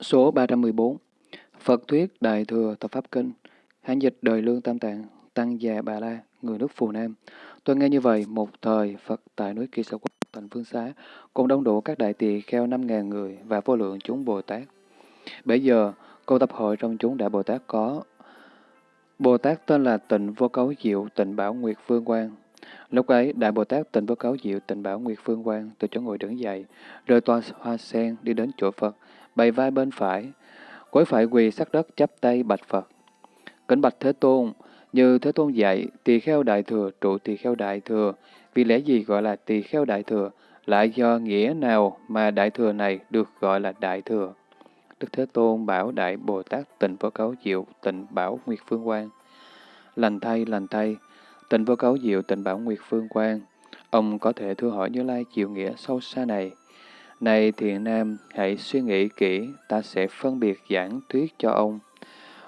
Số 314 Phật Thuyết Đại Thừa Tập Pháp Kinh Hán dịch đời lương tam tạng Tăng già Bà La Người nước Phù Nam Tôi nghe như vậy, một thời Phật tại núi Kỳ Sở Quốc thành Phương Xá cùng đông đủ các đại tỳ kheo 5.000 người và vô lượng chúng Bồ Tát. Bây giờ, câu tập hội trong chúng Đại Bồ Tát có Bồ Tát tên là Tịnh Vô Cấu Diệu Tịnh Bảo Nguyệt Phương Quang. Lúc ấy, Đại Bồ Tát Tịnh Vô Cấu Diệu Tịnh Bảo Nguyệt Phương Quang từ chỗ ngồi đứng dậy, rời toa hoa sen đi đến chỗ Phật, bày vai bên phải, gối phải quỳ sát đất chắp tay bạch Phật. Kính bạch Thế Tôn, như Thế Tôn dạy, tỳ kheo đại thừa trụ tỳ kheo đại thừa, vì lẽ gì gọi là tỳ kheo đại thừa, lại do nghĩa nào mà đại thừa này được gọi là đại thừa? Đức Thế Tôn bảo Đại Bồ Tát tịnh vô cấu diệu, tịnh bảo Nguyệt Phương Quang. Lành thay, lành thay, tịnh vô cấu diệu, tịnh bảo Nguyệt Phương Quang. Ông có thể thưa hỏi Như Lai chiều nghĩa sâu xa này. Này thiện nam, hãy suy nghĩ kỹ, ta sẽ phân biệt giảng thuyết cho ông.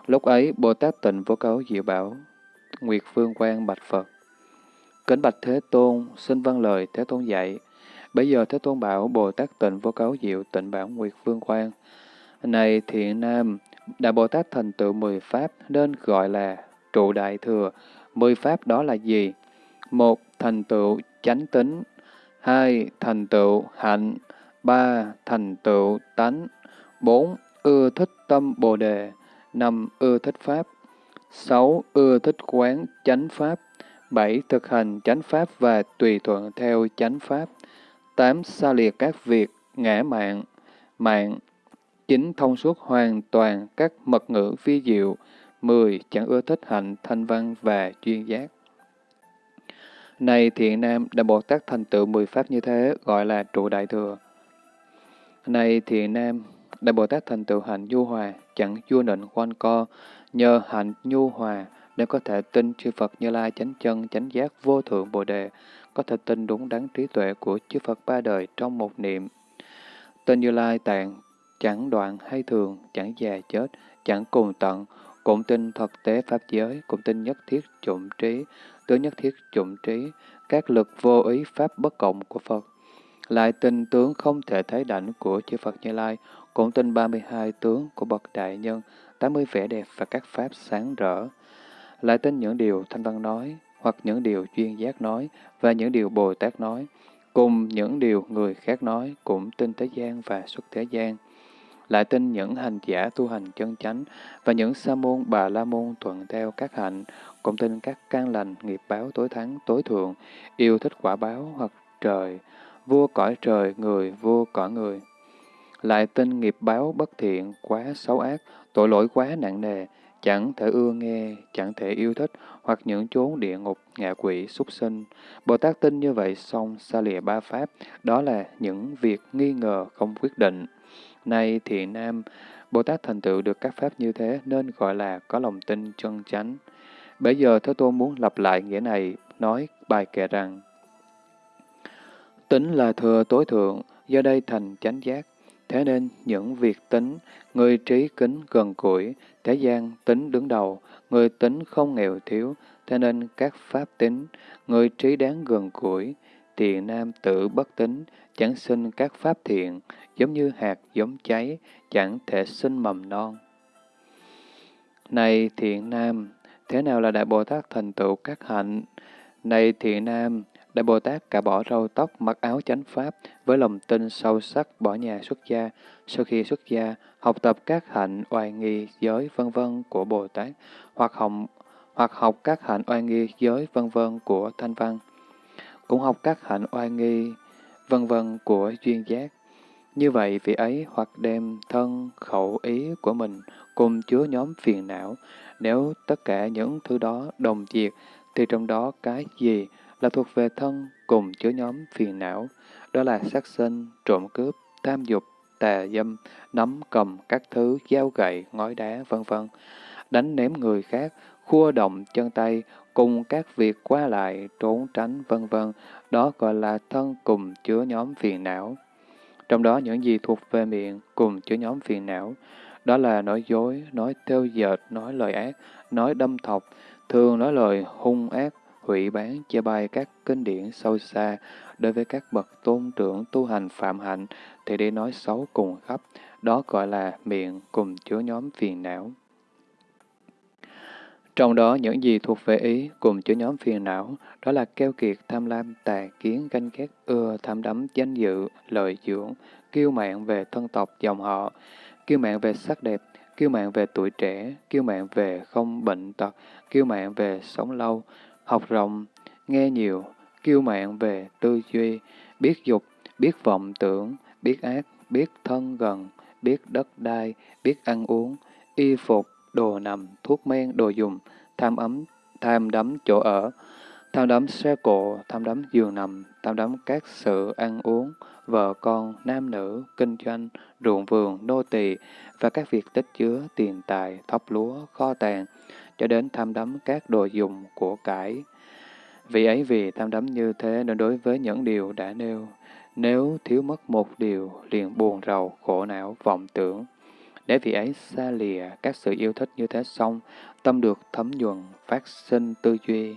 Lúc ấy, Bồ Tát tịnh vô cấu diệu bảo, Nguyệt Phương quan bạch Phật. Kính bạch Thế Tôn, xin vâng lời Thế Tôn dạy. Bây giờ Thế Tôn bảo Bồ Tát tịnh vô cấu diệu tịnh bảo Nguyệt Phương quan Này thiện nam, Đại Bồ Tát thành tựu mười pháp nên gọi là trụ đại thừa. Mười pháp đó là gì? Một, thành tựu chánh tính. Hai, thành tựu hạnh. Ba, thành tựu tánh. Bốn, ưa thích tâm bồ đề. Năm, ưa thích pháp. Sáu, ưa thích quán chánh pháp. Bảy, thực hành chánh pháp và tùy thuận theo chánh pháp. Tám, xa liệt các việc ngã mạng, mạng. Chín, thông suốt hoàn toàn các mật ngữ vi diệu. Mười, chẳng ưa thích hạnh, thanh văn và chuyên giác. Này thiện nam, Đại Bồ Tát thành tựu mười pháp như thế, gọi là trụ đại thừa. Này thiện nam, Đại Bồ Tát thành tựu hạnh nhu hòa, chẳng vua nịnh quanh co, nhờ hạnh nhu hòa nên có thể tin chư Phật Như Lai chánh chân chánh giác vô thượng Bồ đề, có thể tin đúng đắn trí tuệ của chư Phật ba đời trong một niệm. Tên Như Lai tạng chẳng đoạn hay thường, chẳng già chết, chẳng cùng tận, cũng tin thực tế pháp giới, cũng tin nhất thiết trụng trí, tướng nhất thiết trụng trí, các lực vô ý pháp bất cộng của Phật. Lại tin tướng không thể thấy đảnh của chư Phật Như Lai, cũng tin 32 tướng của bậc đại nhân, 80 vẻ đẹp và các pháp sáng rỡ. Lại tin những điều Thanh Văn nói, hoặc những điều chuyên giác nói, và những điều Bồ Tát nói, cùng những điều người khác nói, cũng tin thế gian và xuất thế gian. Lại tin những hành giả tu hành chân chánh, và những sa môn bà la môn thuận theo các hạnh, cũng tin các can lành nghiệp báo tối thắng tối thượng, yêu thích quả báo hoặc trời, vua cõi trời, người, vua cõi người. Lại tin nghiệp báo bất thiện, quá xấu ác, tội lỗi quá nặng nề, chẳng thể ưa nghe, chẳng thể yêu thích, hoặc những chốn địa ngục, ngạ quỷ, súc sinh. Bồ Tát tin như vậy xong xa lìa ba pháp, đó là những việc nghi ngờ không quyết định. Nay thiện nam, Bồ Tát thành tựu được các pháp như thế nên gọi là có lòng tin chân chánh. Bây giờ Thế Tôn muốn lặp lại nghĩa này, nói bài kệ rằng Tính là thừa tối thượng, do đây thành chánh giác. Thế nên những việc tính, người trí kính gần củi, thế gian tính đứng đầu, người tính không nghèo thiếu, thế nên các pháp tính, người trí đáng gần củi, thiện nam tự bất tính, chẳng sinh các pháp thiện, giống như hạt giống cháy, chẳng thể sinh mầm non. Này thiện nam, thế nào là Đại Bồ Tát thành tựu các hạnh? Này thiện nam, Đại Bồ Tát cả bỏ râu tóc, mặc áo chánh pháp, với lòng tin sâu sắc bỏ nhà xuất gia. Sau khi xuất gia, học tập các hạnh oai nghi giới vân vân của Bồ Tát, hoặc học, hoặc học các hạnh oai nghi giới vân vân của Thanh Văn. Cũng học các hạnh oai nghi vân vân của duyên giác. Như vậy, vị ấy hoặc đem thân, khẩu, ý của mình cùng chứa nhóm phiền não. Nếu tất cả những thứ đó đồng diệt, thì trong đó cái gì là thuộc về thân cùng chứa nhóm phiền não, đó là sát sinh, trộm cướp, tham dục, tà dâm, nắm cầm các thứ, dao gậy, ngói đá, vân vân đánh ném người khác, khua động chân tay, cùng các việc qua lại, trốn tránh, vân vân đó gọi là thân cùng chứa nhóm phiền não. Trong đó những gì thuộc về miệng cùng chứa nhóm phiền não, đó là nói dối, nói theo dệt, nói lời ác, nói đâm thọc, thường nói lời hung ác, hủy bán, chê bai các kinh điển sâu xa đối với các bậc tôn trưởng tu hành phạm hạnh, thì đi nói xấu cùng khắp, đó gọi là miệng cùng chứa nhóm phiền não. Trong đó những gì thuộc về ý cùng chứa nhóm phiền não, đó là keo kiệt, tham lam, tà kiến, ganh ghét, ưa, tham đắm, danh dự, lợi dưỡng, kiêu mạn về thân tộc, dòng họ, kiêu mạn về sắc đẹp, kiêu mạn về tuổi trẻ, kiêu mạn về không bệnh tật, kiêu mạn về sống lâu, học rộng, nghe nhiều, kiêu mạn về tư duy, biết dục, biết vọng tưởng, biết ác, biết thân gần, biết đất đai, biết ăn uống, y phục, đồ nằm, thuốc men, đồ dùng, tham ấm, tham đắm chỗ ở, tham đắm xe cộ, tham đắm giường nằm, tham đắm các sự ăn uống, vợ con, nam nữ, kinh doanh, ruộng vườn, nô tỳ và các việc tích chứa tiền tài, thóc lúa, kho tàng, cho đến tham đắm các đồ dùng của cải. Vì ấy vì tham đắm như thế nên đối với những điều đã nêu, nếu thiếu mất một điều, liền buồn rầu, khổ não, vọng tưởng. Để vì ấy xa lìa các sự yêu thích như thế xong, tâm được thấm nhuần, phát sinh tư duy.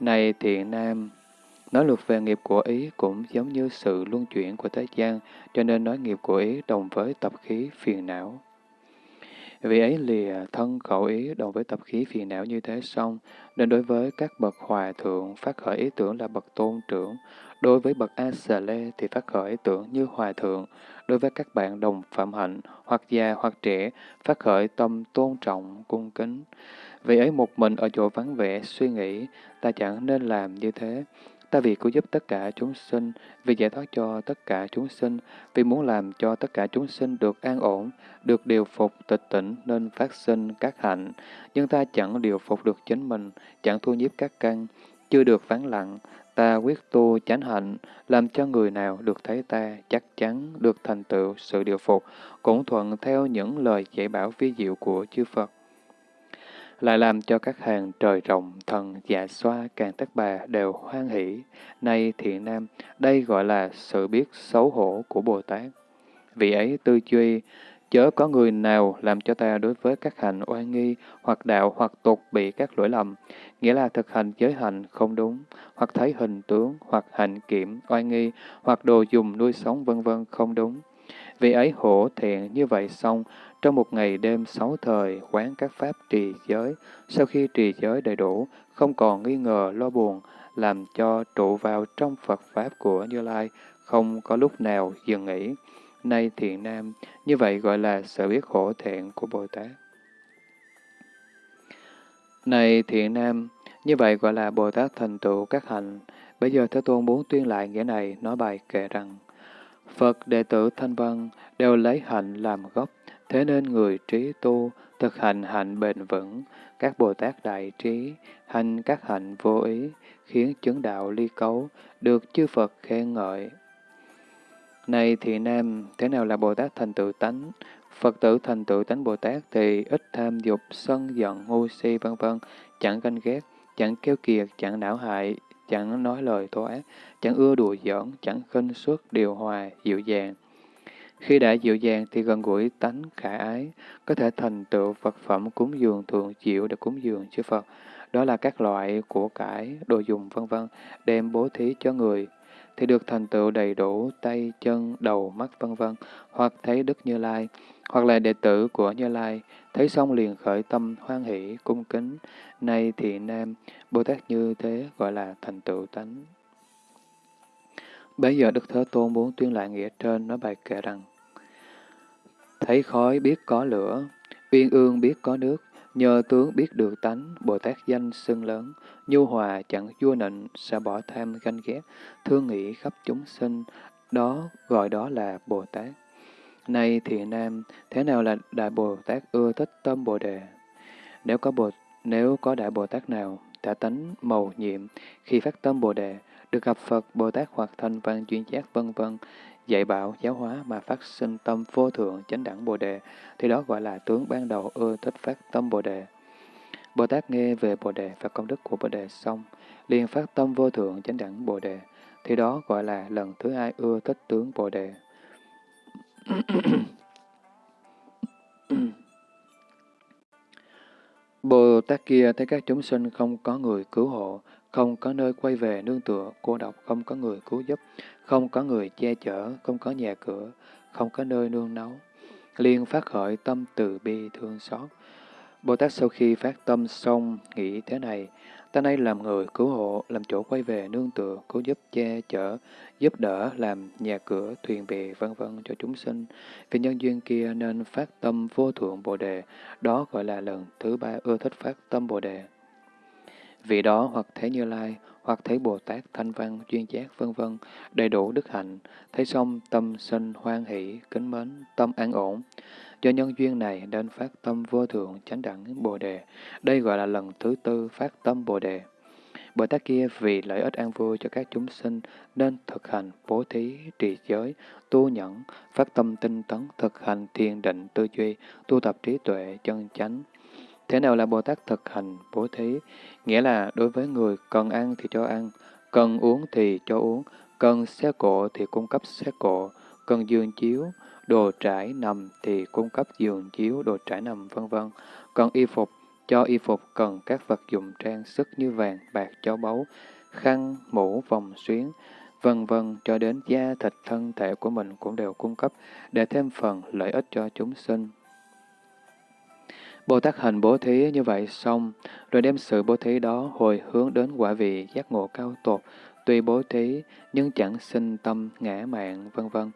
Này thiện nam, nói luật về nghiệp của ý cũng giống như sự luân chuyển của thế gian, cho nên nói nghiệp của ý đồng với tập khí phiền não. Vì ấy lìa thân khẩu ý đồng với tập khí phiền não như thế xong, nên đối với các bậc hòa thượng phát khởi ý tưởng là bậc tôn trưởng, đối với bậc A Xà Lê thì phát khởi ý tưởng như hòa thượng, đối với các bạn đồng phạm hạnh, hoặc già hoặc trẻ, phát khởi tâm tôn trọng, cung kính. Vì ấy một mình ở chỗ vắng vẻ suy nghĩ, ta chẳng nên làm như thế. Ta vì cứu giúp tất cả chúng sinh, vì giải thoát cho tất cả chúng sinh, vì muốn làm cho tất cả chúng sinh được an ổn, được điều phục tịch tỉnh nên phát sinh các hạnh. Nhưng ta chẳng điều phục được chính mình, chẳng thu nhiếp các căn, chưa được vắng lặng. Ta quyết tu chánh hạnh, làm cho người nào được thấy ta chắc chắn được thành tựu sự điều phục, cũng thuận theo những lời dạy bảo vi diệu của chư Phật lại làm cho các hàng trời rộng thần, dạ xoa, càng tất bà đều hoan hỷ. Nay thiện nam, đây gọi là sự biết xấu hổ của Bồ Tát. Vì ấy tư duy, chớ có người nào làm cho ta đối với các hành oan nghi, hoặc đạo, hoặc tục bị các lỗi lầm, nghĩa là thực hành giới hành không đúng, hoặc thấy hình tướng, hoặc hành kiểm, oan nghi, hoặc đồ dùng nuôi sống vân vân không đúng. Vì ấy hổ thiện như vậy xong, trong một ngày đêm sáu thời, quán các pháp trì giới, sau khi trì giới đầy đủ, không còn nghi ngờ lo buồn, làm cho trụ vào trong Phật Pháp của Như Lai, không có lúc nào dừng nghỉ. Nay thiện nam, như vậy gọi là sự biết khổ thiện của Bồ Tát. Này thiện nam, như vậy gọi là Bồ Tát thành tựu các hành. Bây giờ Thế Tôn muốn tuyên lại nghĩa này, nói bài kệ rằng, Phật đệ tử Thanh Văn đều lấy hạnh làm gốc, Thế nên người trí tu, thực hành hạnh bền vững, các Bồ Tát đại trí, hành các hạnh vô ý, khiến chứng đạo ly cấu, được chư Phật khen ngợi. Này thị nam, thế nào là Bồ Tát thành tựu tánh? Phật tử thành tựu tánh Bồ Tát thì ít tham dục, sân giận, ngu si, vân vân, chẳng ganh ghét, chẳng kêu kiệt, chẳng não hại, chẳng nói lời thô ác, chẳng ưa đùa giỡn, chẳng khinh suất, điều hòa, dịu dàng. Khi đã dịu dàng thì gần gũi tánh khả ái, có thể thành tựu vật phẩm cúng dường thường chịu để cúng dường chư Phật. Đó là các loại của cải, đồ dùng vân vân đem bố thí cho người, thì được thành tựu đầy đủ tay, chân, đầu, mắt vân vân hoặc thấy Đức Như Lai, hoặc là đệ tử của Như Lai, thấy xong liền khởi tâm hoan hỷ, cung kính. Nay thì nam, Bồ Tát như thế gọi là thành tựu tánh. Bây giờ Đức Thế Tôn muốn tuyên lại nghĩa trên nói bài kệ rằng Thấy khói biết có lửa, uyên ương biết có nước, nhờ tướng biết được tánh, Bồ Tát danh xưng lớn, nhu hòa chẳng vua nịnh, sẽ bỏ tham ganh ghét, thương nghĩ khắp chúng sinh, đó gọi đó là Bồ Tát nay thì nam, thế nào là Đại Bồ Tát ưa thích tâm Bồ Đề? Nếu có Bồ, nếu có Đại Bồ Tát nào, đã tánh màu nhiệm, khi phát tâm Bồ Đề, được gặp Phật, Bồ Tát hoặc thanh văn chuyên giác vân vân dạy bảo, giáo hóa mà phát sinh tâm vô thượng chánh đẳng Bồ Đề, thì đó gọi là tướng ban đầu ưa thích phát tâm Bồ Đề. Bồ Tát nghe về Bồ Đề và công đức của Bồ Đề xong, liền phát tâm vô thượng chánh đẳng Bồ Đề, thì đó gọi là lần thứ hai ưa thích tướng Bồ Đề. Bồ Tát kia thấy các chúng sinh không có người cứu hộ, không có nơi quay về nương tựa, cô độc, không có người cứu giúp, không có người che chở, không có nhà cửa, không có nơi nương náu. Liên phát khởi tâm từ bi thương xót. Bồ Tát sau khi phát tâm xong, nghĩ thế này, ta nay làm người cứu hộ, làm chỗ quay về nương tựa, cứu giúp che chở, giúp đỡ, làm nhà cửa, thuyền bè, vân vân cho chúng sinh. Vì nhân duyên kia nên phát tâm vô thượng Bồ Đề, đó gọi là lần thứ ba ưa thích phát tâm Bồ Đề. Vì đó hoặc thấy Như Lai, hoặc thấy Bồ Tát Thanh Văn, Duyên Giác, vân vân đầy đủ đức hạnh, thấy xong tâm sinh hoan hỷ, kính mến, tâm an ổn. Do nhân duyên này nên phát tâm vô thượng chánh đẳng Bồ Đề. Đây gọi là lần thứ tư phát tâm Bồ Đề. Bồ Tát kia vì lợi ích an vui cho các chúng sinh nên thực hành bố thí, trì giới, tu nhẫn, phát tâm tinh tấn, thực hành thiền định tư duy, tu tập trí tuệ, chân chánh. Thế nào là Bồ Tát thực hành bố thí? Nghĩa là đối với người cần ăn thì cho ăn, cần uống thì cho uống, cần xe cộ thì cung cấp xe cộ, cần giường chiếu, đồ trải nằm thì cung cấp giường chiếu, đồ trải nằm, vân vân. Cần y phục, cho y phục cần các vật dụng trang sức như vàng, bạc, châu báu, khăn, mũ, vòng xuyến, vân vân cho đến da thịt thân thể của mình cũng đều cung cấp để thêm phần lợi ích cho chúng sinh. Bồ Tát hành bố thí như vậy xong, rồi đem sự bố thí đó hồi hướng đến quả vị giác ngộ cao tột, tuy bố thí nhưng chẳng sinh tâm ngã mạng, vân vân.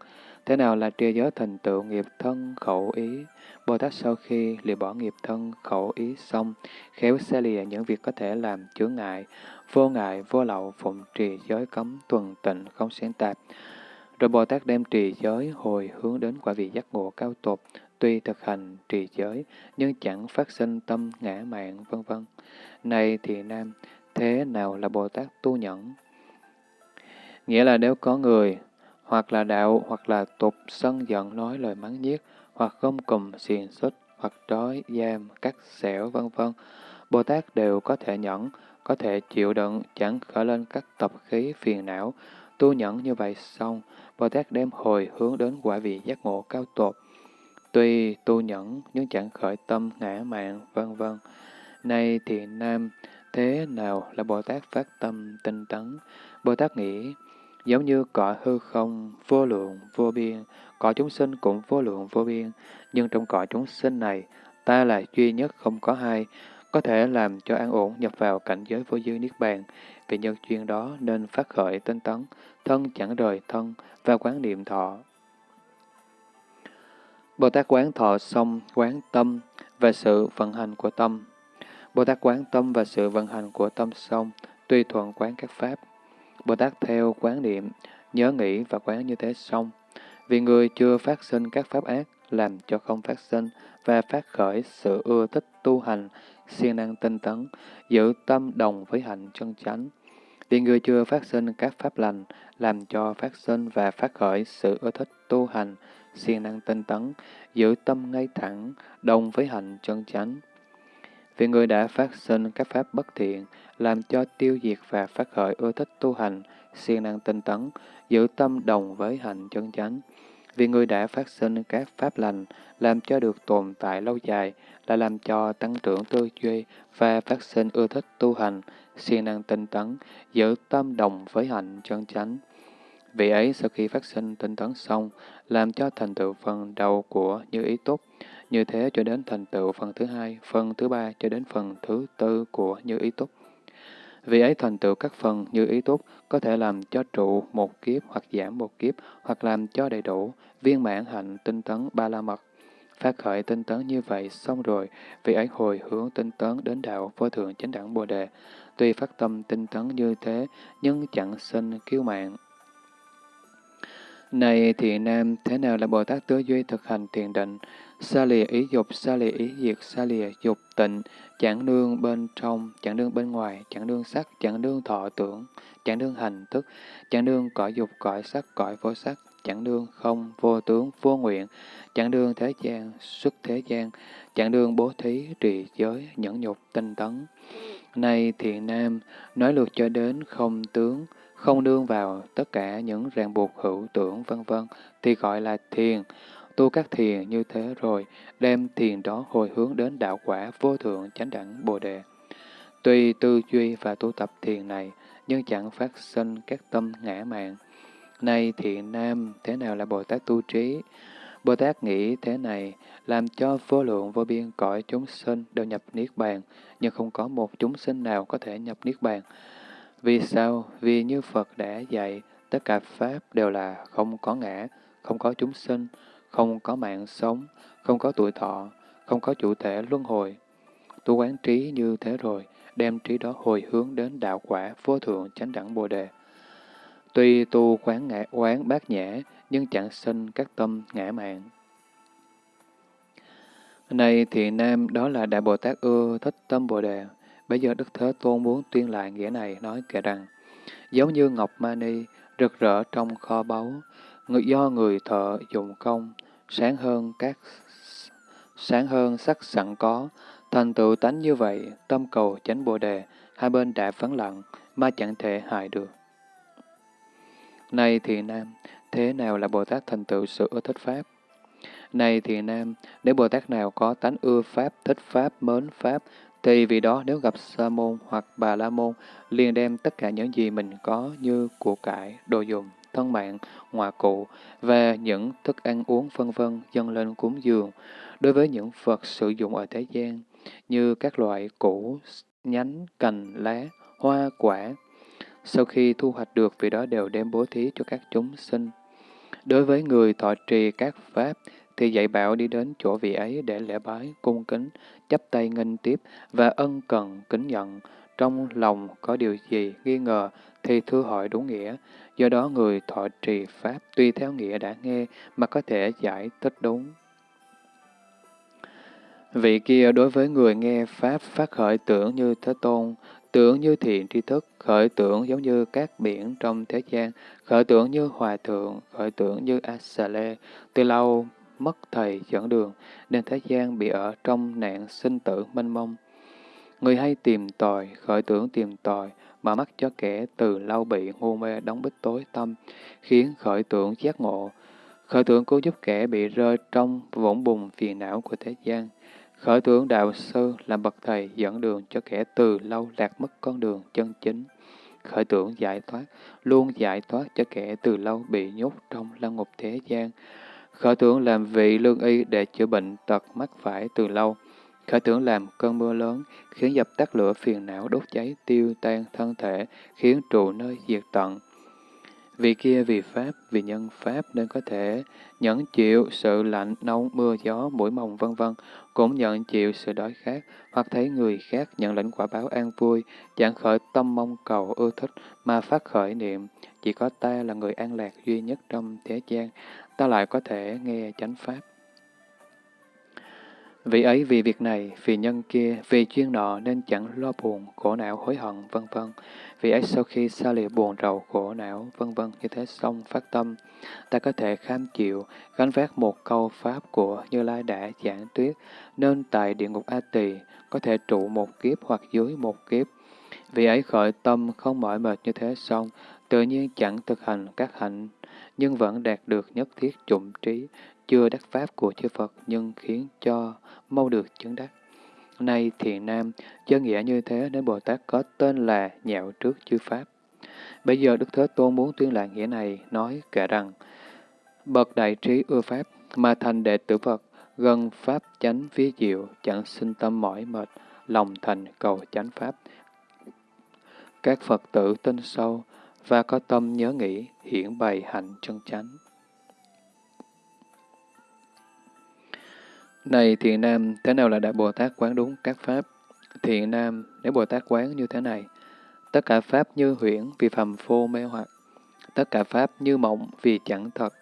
Thế nào là trì giới thành tựu nghiệp thân khẩu ý? Bồ Tát sau khi lìa bỏ nghiệp thân khẩu ý xong, khéo xe lìa những việc có thể làm chướng ngại, vô ngại, vô lậu, phụng trì giới cấm, tuần tịnh, không sáng tạp. Rồi Bồ Tát đem trì giới hồi hướng đến quả vị giác ngộ cao tột, tuy thực hành trì giới, nhưng chẳng phát sinh tâm ngã mạng, vân vân. Này thì nam, thế nào là Bồ Tát tu nhẫn? Nghĩa là nếu có người hoặc là đạo, hoặc là tục, sân giận nói lời mắng nhiếc, hoặc không cùm, xiền xích, hoặc trói, giam, cắt xẻo, vân vân. Bồ Tát đều có thể nhẫn, có thể chịu đựng, chẳng khởi lên các tập khí phiền não. Tu nhẫn như vậy xong, Bồ Tát đem hồi hướng đến quả vị giác ngộ cao tột. Tuy tu nhẫn nhưng chẳng khởi tâm ngã mạng, vân vân. Nay thì nam, thế nào là Bồ Tát phát tâm tinh tấn? Bồ Tát nghĩ, Giống như cõi hư không, vô lượng, vô biên, cõi chúng sinh cũng vô lượng, vô biên, nhưng trong cõi chúng sinh này, ta là duy nhất không có hai, có thể làm cho an ổn nhập vào cảnh giới vô dư niết bàn. Vì nhân duyên đó nên phát khởi tinh tấn, thân chẳng rời thân và quán niệm thọ. Bồ Tát quán thọ xong quán tâm và sự vận hành của tâm. Bồ Tát quán tâm và sự vận hành của tâm xong, tùy thuận quán các pháp. Bồ Tát theo quán niệm, nhớ nghĩ và quán như thế xong. Vì người chưa phát sinh các pháp ác, làm cho không phát sinh và phát khởi sự ưa thích tu hành, siêng năng tinh tấn, giữ tâm đồng với hạnh chân chánh. Vì người chưa phát sinh các pháp lành, làm cho phát sinh và phát khởi sự ưa thích tu hành, siêng năng tinh tấn, giữ tâm ngay thẳng, đồng với hạnh chân chánh. Vì người đã phát sinh các pháp bất thiện, làm cho tiêu diệt và phát khởi ưa thích tu hành, siêng năng tinh tấn, giữ tâm đồng với hành chân chánh. Vì người đã phát sinh các pháp lành, làm cho được tồn tại lâu dài, là làm cho tăng trưởng tư duy và phát sinh ưa thích tu hành, siêng năng tinh tấn, giữ tâm đồng với hành chân chánh. Vì ấy sau khi phát sinh tinh tấn xong, làm cho thành tựu phần đầu của như ý tốt, như thế cho đến thành tựu phần thứ hai, phần thứ ba cho đến phần thứ tư của như ý túc. Vì ấy thành tựu các phần như ý túc có thể làm cho trụ một kiếp hoặc giảm một kiếp, hoặc làm cho đầy đủ, viên mãn hạnh tinh tấn ba la mật. Phát khởi tinh tấn như vậy xong rồi, vì ấy hồi hướng tinh tấn đến đạo vô thượng chánh đẳng Bồ Đề. Tuy phát tâm tinh tấn như thế, nhưng chẳng sinh kiêu mạng, này thì nam, thế nào là Bồ Tát tứ duy thực hành thiền định? Xa lìa ý dục, xa lìa ý diệt, xa lìa dục tịnh, chẳng đương bên trong, chẳng đương bên ngoài, chẳng đương sắc, chẳng đương thọ tưởng, chẳng đương hành thức, chẳng đương cõi dục, cõi sắc, cõi vô sắc, chẳng đương không, vô tướng, vô nguyện, chẳng đương thế gian, xuất thế gian, chẳng đương bố thí, trì giới, nhẫn nhục, tinh tấn. Này thiện nam, nói lượt cho đến không tướng, không đương vào tất cả những ràng buộc hữu tưởng vân vân thì gọi là thiền. Tu các thiền như thế rồi, đem thiền đó hồi hướng đến đạo quả vô thượng chánh đẳng Bồ Đề. Tuy tư duy và tu tập thiền này, nhưng chẳng phát sinh các tâm ngã mạn. nay thiện nam, thế nào là Bồ Tát tu trí? Bồ Tát nghĩ thế này, làm cho vô lượng vô biên cõi chúng sinh đều nhập Niết Bàn, nhưng không có một chúng sinh nào có thể nhập Niết Bàn. Vì sao? Vì như Phật đã dạy, tất cả Pháp đều là không có ngã, không có chúng sinh, không có mạng sống, không có tuổi thọ, không có chủ thể luân hồi. Tu quán trí như thế rồi, đem trí đó hồi hướng đến đạo quả vô thượng chánh đẳng Bồ Đề. Tuy tu quán ngã quán bát nhã, nhưng chẳng sinh các tâm ngã mạng. Này thì nam, đó là Đại Bồ Tát ưa thích tâm Bồ Đề. Bây giờ Đức Thế Tôn muốn tuyên lại nghĩa này, nói kể rằng, giống như Ngọc Mani, rực rỡ trong kho báu, người do người thợ dụng công, sáng hơn các sáng hơn sắc sẵn có, thành tựu tánh như vậy, tâm cầu chánh Bồ Đề, hai bên đã phấn lặng, mà chẳng thể hại được. Này thì nam, thế nào là Bồ Tát thành tựu sự ưa thích Pháp? Này thì nam, nếu Bồ Tát nào có tánh ưa Pháp, thích Pháp, mến Pháp, thì vì đó nếu gặp Sa môn hoặc Bà La môn, liền đem tất cả những gì mình có như của cải, đồ dùng, thân mạng, ngoại cụ và những thức ăn uống vân vân dâng lên cúng dường. Đối với những vật sử dụng ở thế gian, như các loại củ, nhánh, cành, lá, hoa, quả, sau khi thu hoạch được, vì đó đều đem bố thí cho các chúng sinh. Đối với người thọ trì các pháp, thì dạy bảo đi đến chỗ vị ấy để lễ bái, cung kính, chấp tay nghênh tiếp và ân cần, kính nhận. Trong lòng có điều gì nghi ngờ thì thưa hỏi đúng nghĩa. Do đó người thọ trì pháp tuy theo nghĩa đã nghe mà có thể giải thích đúng. Vị kia đối với người nghe Pháp phát khởi tưởng như Thế Tôn, tưởng như thiện tri thức, khởi tưởng giống như các biển trong thế gian, khởi tưởng như hòa thượng, khởi tưởng như Asale, từ lâu mất thầy dẫn đường, nên thế gian bị ở trong nạn sinh tử mênh mông. Người hay tìm tòi, khởi tưởng tìm tòi, mà mắt cho kẻ từ lâu bị ngu mê đóng bích tối tâm, khiến khởi tưởng giác ngộ. Khởi tưởng cứu giúp kẻ bị rơi trong vũng bùn phiền não của thế gian. Khởi tưởng đạo sư làm bậc thầy dẫn đường cho kẻ từ lâu lạc mất con đường chân chính. Khởi tưởng giải thoát, luôn giải thoát cho kẻ từ lâu bị nhốt trong lăng ngục thế gian. Khởi tưởng làm vị lương y để chữa bệnh tật mắc phải từ lâu. Khởi tưởng làm cơn mưa lớn, khiến dập tắt lửa phiền não đốt cháy tiêu tan thân thể, khiến trụ nơi diệt tận. Vì kia vì Pháp, vì nhân Pháp nên có thể nhẫn chịu sự lạnh, nóng, mưa, gió, mũi mồng vân vân cũng nhận chịu sự đói khát, hoặc thấy người khác nhận lãnh quả báo an vui, chẳng khởi tâm mong cầu ưa thích mà phát khởi niệm, chỉ có ta là người an lạc duy nhất trong thế gian, ta lại có thể nghe chánh Pháp. Vì ấy vì việc này, vì nhân kia, vì chuyên nọ nên chẳng lo buồn, khổ não, hối hận, vân vân. Vì ấy sau khi xa lìa buồn rầu, khổ não, vân vân như thế xong phát tâm, ta có thể kham chịu, gánh vác một câu pháp của Như Lai đã giảng tuyết, nên tại địa ngục A Tỳ có thể trụ một kiếp hoặc dưới một kiếp. Vì ấy khởi tâm không mỏi mệt như thế xong, tự nhiên chẳng thực hành các hạnh, nhưng vẫn đạt được nhất thiết chủng trí, chưa đắc pháp của chư Phật nhưng khiến cho mau được chứng đắc. Nay thiện nam, chân nghĩa như thế nên Bồ Tát có tên là nhạo trước chư Pháp. Bây giờ Đức Thế Tôn muốn tuyên lại nghĩa này, nói kể rằng, Bậc đại trí ưa Pháp, mà thành đệ tử Phật, gần Pháp chánh phía diệu, chẳng sinh tâm mỏi mệt, lòng thành cầu chánh Pháp. Các Phật tử tin sâu, và có tâm nhớ nghĩ, hiển bày hạnh chân chánh. Này thiện nam, thế nào là Đại Bồ Tát quán đúng các Pháp? Thiện nam, nếu Bồ Tát quán như thế này, tất cả Pháp như huyễn vì phàm phô mê hoặc, tất cả Pháp như mộng vì chẳng thật,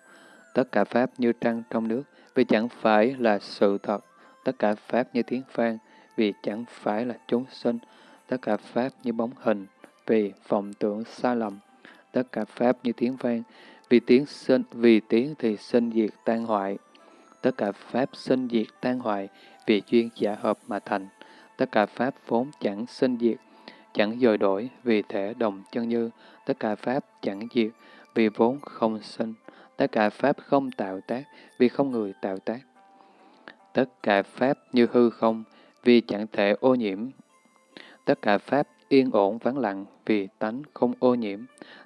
tất cả Pháp như trăng trong nước vì chẳng phải là sự thật, tất cả Pháp như tiếng phan vì chẳng phải là chúng sinh, tất cả Pháp như bóng hình vì vọng tưởng sai lầm, tất cả Pháp như tiếng vang vì tiếng sinh, vì tiếng thì sinh diệt tan hoại, tất cả Pháp sinh diệt tan hoại vì duyên giả hợp mà thành. Tất cả Pháp vốn chẳng sinh diệt, chẳng dời đổi vì thể đồng chân như. Tất cả Pháp chẳng diệt vì vốn không sinh. Tất cả Pháp không tạo tác vì không người tạo tác. Tất cả Pháp như hư không vì chẳng thể ô nhiễm. tất cả Pháp yên ổn vắng lặng vì tánh không ô nhiễm,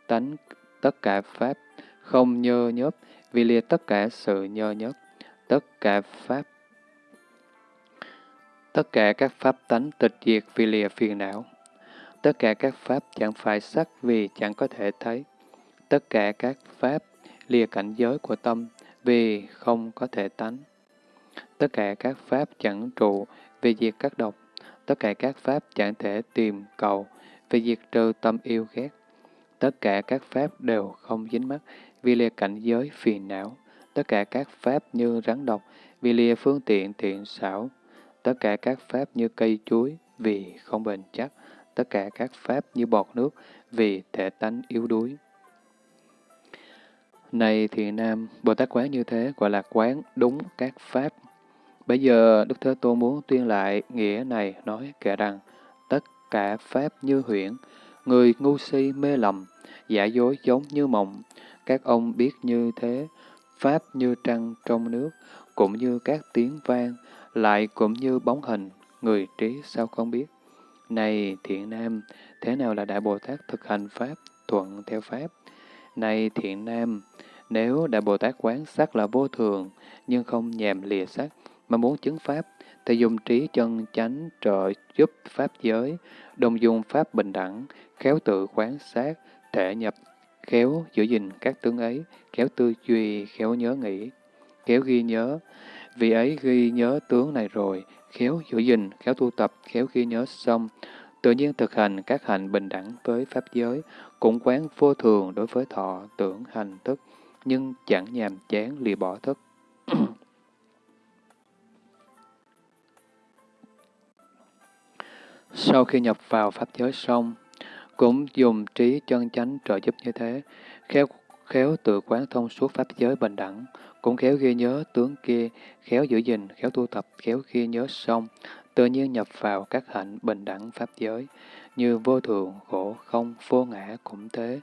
tánh tất cả Pháp không nhơ nhớp vì lìa tất cả sự nhơ nhớp, tất cả Pháp tất cả các Pháp tánh tịch diệt vì lìa phiền não, tất cả các Pháp chẳng phải sắc vì chẳng có thể thấy, tất cả các Pháp lìa cảnh giới của tâm vì không có thể tánh. Tất cả các Pháp chẳng trụ vì diệt các độc, tất cả các Pháp chẳng thể tìm cầu vì diệt trừ tâm yêu ghét. Tất cả các Pháp đều không dính mắc vì lìa cảnh giới phiền não. Tất cả các Pháp như rắn độc vì lìa phương tiện thiện xảo. Tất cả các Pháp như cây chuối vì không bền chắc. Tất cả các Pháp như bọt nước vì thể tánh yếu đuối. Này thiện nam, Bồ Tát quán như thế gọi là quán đúng các pháp. Bây giờ Đức Thế Tôn muốn tuyên lại nghĩa này nói kể rằng tất cả pháp như huyễn, người ngu si mê lầm, giả dối giống như mộng. Các ông biết như thế, pháp như trăng trong nước, cũng như các tiếng vang, lại cũng như bóng hình, người trí sao không biết. Này thiện nam, thế nào là Đại Bồ Tát thực hành pháp, thuận theo pháp? Này thiện nam, nếu Đại Bồ Tát quán sắc là vô thường, nhưng không nhèm lìa sắc, mà muốn chứng Pháp, thì dùng trí chân chánh trợ giúp Pháp giới, đồng dùng Pháp bình đẳng, khéo tự quán sát, thể nhập, khéo giữ gìn các tướng ấy, khéo tư duy, khéo nhớ nghĩ, khéo ghi nhớ. Vì ấy ghi nhớ tướng này rồi, khéo giữ gìn, khéo tu tập, khéo ghi nhớ xong, tự nhiên thực hành các hành bình đẳng với Pháp giới, cũng quán vô thường đối với thọ, tưởng, hành, thức, nhưng chẳng nhàm chán lìa bỏ thức. Sau khi nhập vào Pháp giới xong, cũng dùng trí chân chánh trợ giúp như thế, khéo, khéo tự quán thông suốt Pháp giới bình đẳng, cũng khéo ghi nhớ tướng kia, khéo giữ gìn, khéo tu tập, khéo ghi nhớ xong, tự nhiên nhập vào các hạnh bình đẳng Pháp giới, như vô thường, khổ, không, vô ngã cũng thế.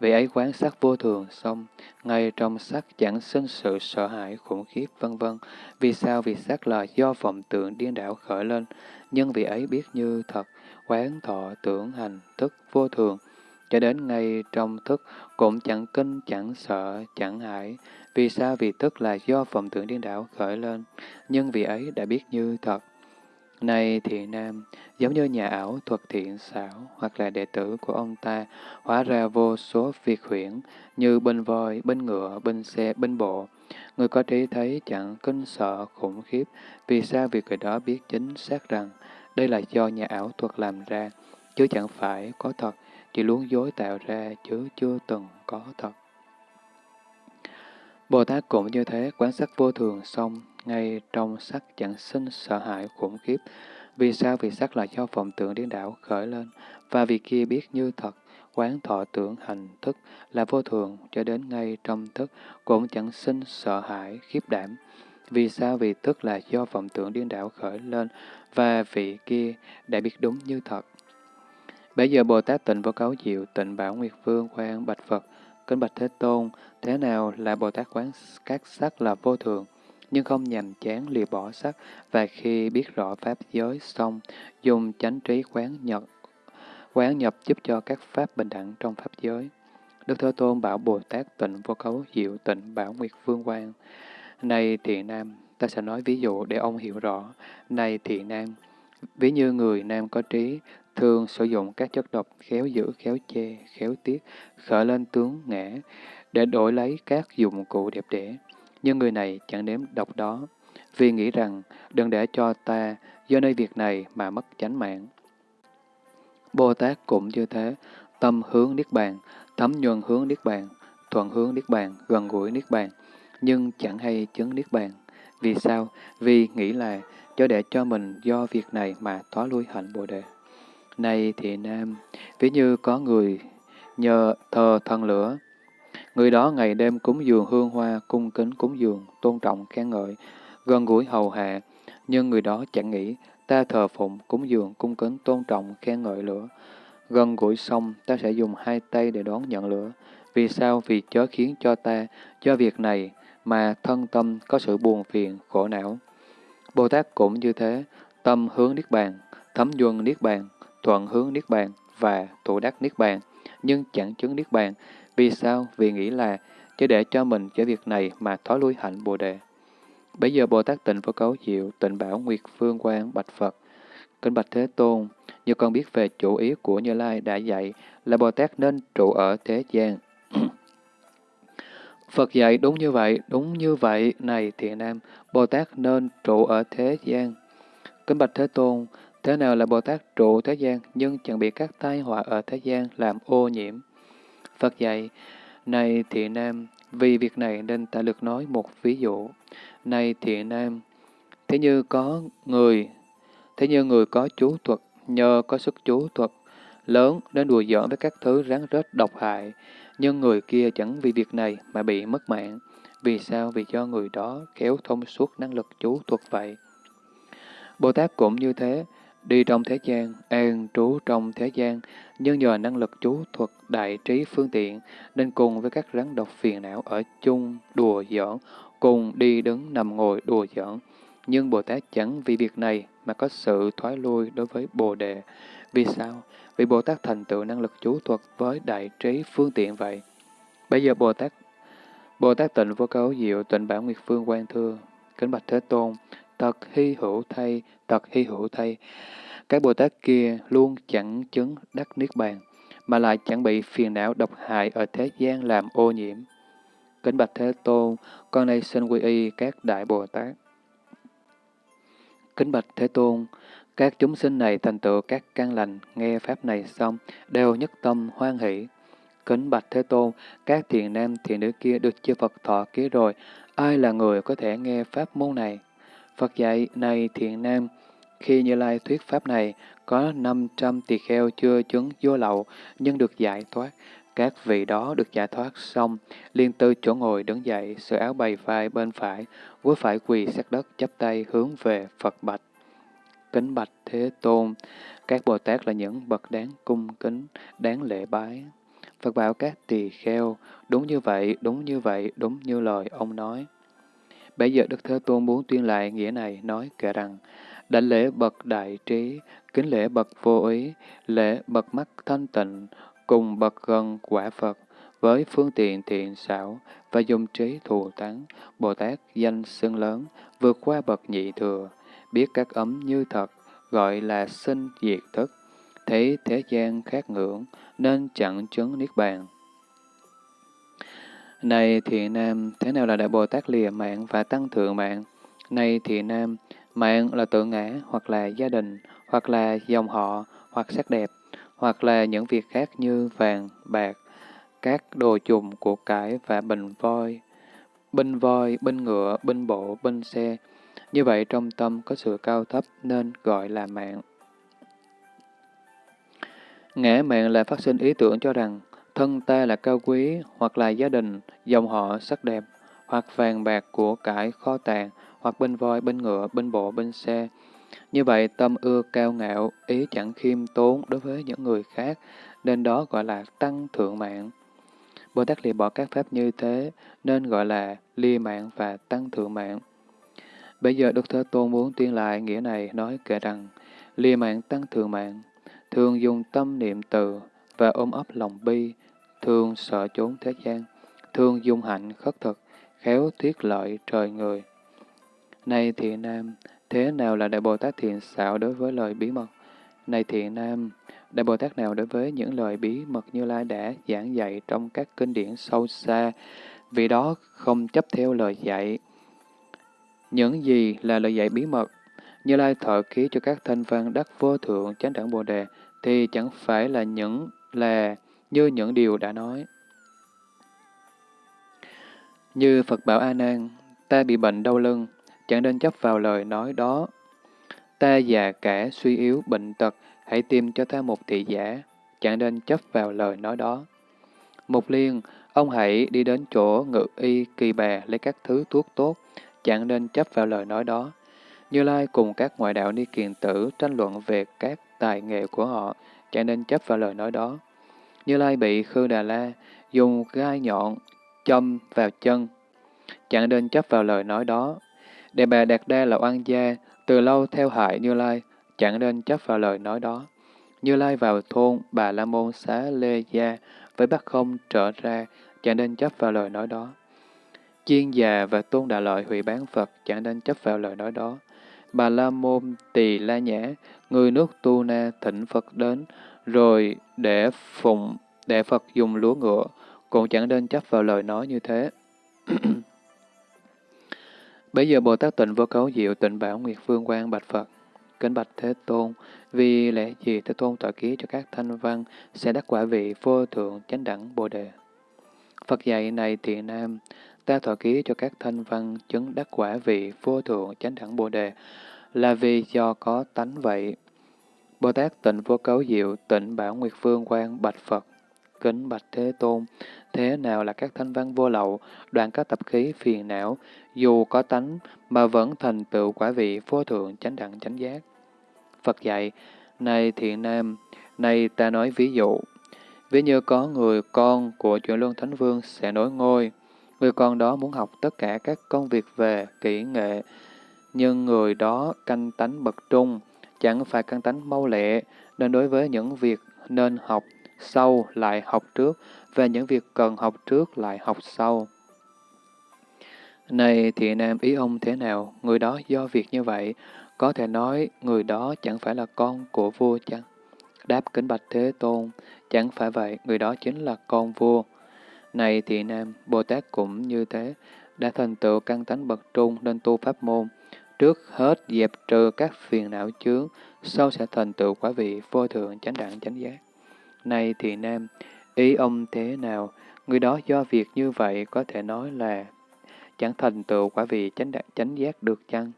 Vì ấy quán sát vô thường xong, ngay trong sắc chẳng sinh sự sợ hãi khủng khiếp vân vân. Vì sao? Vì sắc là do vọng tượng điên đảo khởi lên, nhưng vì ấy biết như thật, quán thọ tưởng hành thức vô thường, cho đến ngay trong thức cũng chẳng kinh, chẳng sợ, chẳng hãi. Vì sao? Vì thức là do vọng tưởng điên đảo khởi lên, nhưng vì ấy đã biết như thật. Này thiện nam, giống như nhà ảo thuật thiện xảo hoặc là đệ tử của ông ta, hóa ra vô số việc huyễn như bên voi, bên ngựa, bên xe, bên bộ. Người có trí thấy chẳng kinh sợ khủng khiếp, vì sao việc người đó biết chính xác rằng đây là do nhà ảo thuật làm ra, chứ chẳng phải có thật, chỉ luống dối tạo ra chứ chưa từng có thật. Bồ Tát cũng như thế, quán sát vô thường xong, ngay trong sắc chẳng sinh sợ hãi khủng khiếp. Vì sao? Vì sắc là do vọng tưởng điên đảo khởi lên, và vì kia biết như thật, quán thọ tưởng hành thức là vô thường cho đến ngay trong thức cũng chẳng sinh sợ hãi khiếp đảm. Vì sao? Vì thức là do vọng tưởng điên đảo khởi lên, và vị kia đã biết đúng như thật. Bây giờ Bồ Tát tịnh vô cấu diệu, tịnh bảo Nguyệt Vương quan bạch Phật, kính bạch Thế Tôn, thế nào là Bồ Tát quán các sắc là vô thường? nhưng không nhằm chán lìa bỏ sắc, và khi biết rõ Pháp giới xong, dùng chánh trí quán nhập, quán nhập giúp cho các Pháp bình đẳng trong Pháp giới. Đức Thế Tôn bảo Bồ Tát tịnh vô cấu diệu tịnh bảo Nguyệt Phương quan này thiện nam, ta sẽ nói ví dụ để ông hiểu rõ. Này thiện nam, ví như người nam có trí, thường sử dụng các chất độc khéo giữ, khéo che, khéo tiết, khởi lên tướng ngã, để đổi lấy các dụng cụ đẹp đẽ nhưng người này chẳng nếm độc đó, vì nghĩ rằng đừng để cho ta do nơi việc này mà mất chánh mạng. Bồ Tát cũng như thế, tâm hướng Niết Bàn, thấm nhuần hướng Niết Bàn, thuận hướng Niết Bàn, gần gũi Niết Bàn, nhưng chẳng hay chứng Niết Bàn. Vì sao? Vì nghĩ là cho để cho mình do việc này mà thoá lui hạnh Bồ Đề. Này thì Nam, ví như có người nhờ thờ thần lửa, Người đó ngày đêm cúng dường hương hoa, cung kính cúng dường, tôn trọng, khen ngợi, gần gũi hầu hạ, nhưng người đó chẳng nghĩ, ta thờ phụng, cúng dường, cung kính, tôn trọng, khen ngợi lửa. Gần gũi xong, ta sẽ dùng hai tay để đón nhận lửa. Vì sao? Vì chớ khiến cho ta, cho việc này, mà thân tâm có sự buồn phiền, khổ não. Bồ Tát cũng như thế, tâm hướng Niết Bàn, thấm nhuần Niết Bàn, thuận hướng Niết Bàn và thủ đắc Niết Bàn, nhưng chẳng chứng Niết Bàn. Vì sao? Vì nghĩ là chỉ để cho mình cho việc này mà thói lui hạnh Bồ Đề. Bây giờ Bồ Tát tịnh vô cấu diệu, tịnh bảo Nguyệt Phương quan Bạch Phật. Kính Bạch Thế Tôn, như con biết về chủ ý của Như Lai đã dạy là Bồ Tát nên trụ ở thế gian. Phật dạy đúng như vậy, đúng như vậy, này thiện nam, Bồ Tát nên trụ ở thế gian. Kính Bạch Thế Tôn, thế nào là Bồ Tát trụ thế gian nhưng chẳng bị các tai họa ở thế gian làm ô nhiễm? Phật dạy, này thiện nam, vì việc này nên ta được nói một ví dụ. Này thiện nam, thế như có người, thế như người có chú thuật, nhờ có sức chú thuật lớn nên đùa giỡn với các thứ rắn rết độc hại, nhưng người kia chẳng vì việc này mà bị mất mạng. Vì sao? Vì do người đó kéo thông suốt năng lực chú thuật vậy. Bồ Tát cũng như thế, đi trong thế gian, an trú trong thế gian, nhưng nhờ năng lực chú thuật đại trí phương tiện, nên cùng với các rắn độc phiền não ở chung, đùa giỡn, cùng đi đứng nằm ngồi đùa giỡn. Nhưng Bồ Tát chẳng vì việc này mà có sự thoái lui đối với Bồ Đề. Vì sao? Vì Bồ Tát thành tựu năng lực chú thuật với đại trí phương tiện vậy. Bây giờ Bồ Tát Bồ Tát tịnh vô cấu diệu tịnh bản nguyệt phương quan thưa. Kính bạch Thế Tôn, thật hy hữu thay, thật hy hữu thay. Các Bồ Tát kia luôn chẳng chứng đắc Niết Bàn, mà lại chẳng bị phiền não độc hại ở thế gian làm ô nhiễm. Kính bạch Thế Tôn, con nay xin quy y các Đại Bồ Tát. Kính bạch Thế Tôn, các chúng sinh này thành tựu các căn lành, nghe Pháp này xong, đều nhất tâm hoan hỷ. Kính bạch Thế Tôn, các thiền nam thiền nữ kia được chư Phật thọ ký rồi, ai là người có thể nghe Pháp môn này? Phật dạy, này thiền nam, khi Như Lai thuyết Pháp này, có 500 tỳ kheo chưa chứng vô lậu, nhưng được giải thoát. Các vị đó được giải thoát xong, liên tư chỗ ngồi đứng dậy, sửa áo bày vai bên phải, với phải quỳ sát đất chắp tay hướng về Phật bạch. Kính bạch Thế Tôn, các Bồ Tát là những bậc đáng cung kính, đáng lễ bái. Phật bảo các tỳ kheo, đúng như vậy, đúng như vậy, đúng như lời ông nói. Bây giờ Đức Thế Tôn muốn tuyên lại nghĩa này, nói kể rằng, đảnh lễ bậc đại trí, kính lễ bậc vô ý, lễ bậc mắt thanh tịnh, cùng bậc gần quả Phật, với phương tiện thiện xảo và dùng trí thù thắng, Bồ Tát danh xưng lớn, vượt qua bậc nhị thừa, biết các ấm như thật, gọi là sinh diệt thức, thấy thế gian khác ngưỡng, nên chẳng chứng Niết Bàn. Này Thị nam, thế nào là Đại Bồ Tát lìa mạng và tăng thượng mạng? Này Thị nam, mạng là tự ngã, hoặc là gia đình, hoặc là dòng họ, hoặc sắc đẹp, hoặc là những việc khác như vàng, bạc, các đồ dùng của cải và bình voi, binh voi, binh ngựa, binh bộ, binh xe. Như vậy trong tâm có sự cao thấp nên gọi là mạng. Ngã mạng là phát sinh ý tưởng cho rằng thân ta là cao quý, hoặc là gia đình, dòng họ sắc đẹp, hoặc vàng bạc của cải kho tàng, hoặc bên voi, bên ngựa, bên bộ, bên xe. Như vậy tâm ưa cao ngạo, ý chẳng khiêm tốn đối với những người khác, nên đó gọi là tăng thượng mạng. Bồ Tát lìa bỏ các pháp như thế, nên gọi là ly mạng và tăng thượng mạng. Bây giờ Đức Thế Tôn muốn tuyên lại nghĩa này nói kể rằng, ly mạng tăng thường mạng, thường dùng tâm niệm từ và ôm ấp lòng bi, thường sợ trốn thế gian, thường dung hạnh khất thực, khéo thuyết lợi trời người. Này thiện nam, thế nào là Đại Bồ Tát thiện xạo đối với lời bí mật? Này thiện nam, Đại Bồ Tát nào đối với những lời bí mật Như Lai đã giảng dạy trong các kinh điển sâu xa, vì đó không chấp theo lời dạy. Những gì là lời dạy bí mật? Như Lai thọ ký cho các thanh văn đắc vô thượng chánh đẳng Bồ Đề, thì chẳng phải là những là như những điều đã nói. Như Phật bảo A Nan, ta bị bệnh đau lưng, chẳng nên chấp vào lời nói đó. Ta già cả, suy yếu, bệnh tật, hãy tìm cho ta một thị giả, chẳng nên chấp vào lời nói đó. Mục liên, ông hãy đi đến chỗ ngự y kỳ bà lấy các thứ thuốc tốt, chẳng nên chấp vào lời nói đó. Như Lai cùng các ngoại đạo ni kiền tử tranh luận về các tài nghệ của họ, chẳng nên chấp vào lời nói đó. Như Lai bị Khư Đà La dùng gai nhọn châm vào chân, chẳng nên chấp vào lời nói đó. Đề bà Đạt Đa là oan gia, từ lâu theo hại Như Lai, chẳng nên chấp vào lời nói đó. Như Lai vào thôn Bà La Môn Xá Lê Gia với bác không trở ra, chẳng nên chấp vào lời nói đó. Chiên già và tôn đà lợi hủy bán Phật, chẳng nên chấp vào lời nói đó. Bà La Môn Tỳ La Nhã, người nước Tu Na thỉnh Phật đến, rồi để phụng, để Phật dùng lúa ngựa, cũng chẳng nên chấp vào lời nói như thế. Bây giờ Bồ Tát tịnh vô cấu diệu tịnh bảo Nguyệt Phương quan bạch Phật. Kính bạch Thế Tôn, vì lẽ gì Thế Tôn tọa ký cho các thanh văn sẽ đắc quả vị vô thượng chánh đẳng Bồ Đề? Phật dạy này thiện nam, ta thọ ký cho các thanh văn chứng đắc quả vị vô thượng chánh đẳng Bồ Đề là vì do có tánh vậy. Bồ Tát tịnh vô cấu diệu tịnh bảo Nguyệt Phương quan bạch Phật. Kính bạch Thế Tôn, thế nào là các thanh văn vô lậu, đoạn các tập khí phiền não, dù có tánh mà vẫn thành tựu quả vị vô thượng chánh đẳng chánh giác. Phật dạy, này thiện nam, này ta nói ví dụ, ví như có người con của chuyển luân thánh vương sẽ nối ngôi, người con đó muốn học tất cả các công việc về kỹ nghệ, nhưng người đó canh tánh bậc trung, chẳng phải canh tánh mau lẹ, nên đối với những việc nên học sau lại học trước, và những việc cần học trước lại học sau. Này thì nam ý ông thế nào, người đó do việc như vậy, có thể nói người đó chẳng phải là con của vua chăng? Đáp kính bạch Thế Tôn, chẳng phải vậy, người đó chính là con vua. Này thì nam, Bồ Tát cũng như thế, đã thành tựu căn tánh bậc trung nên tu pháp môn. Trước hết dẹp trừ các phiền não chướng, sau sẽ thành tựu quả vị vô thượng chánh đẳng chánh giác. Này thì nam, ý ông thế nào, người đó do việc như vậy có thể nói là chẳng thành tựu quả vị chánh đẳng chánh giác được chăng?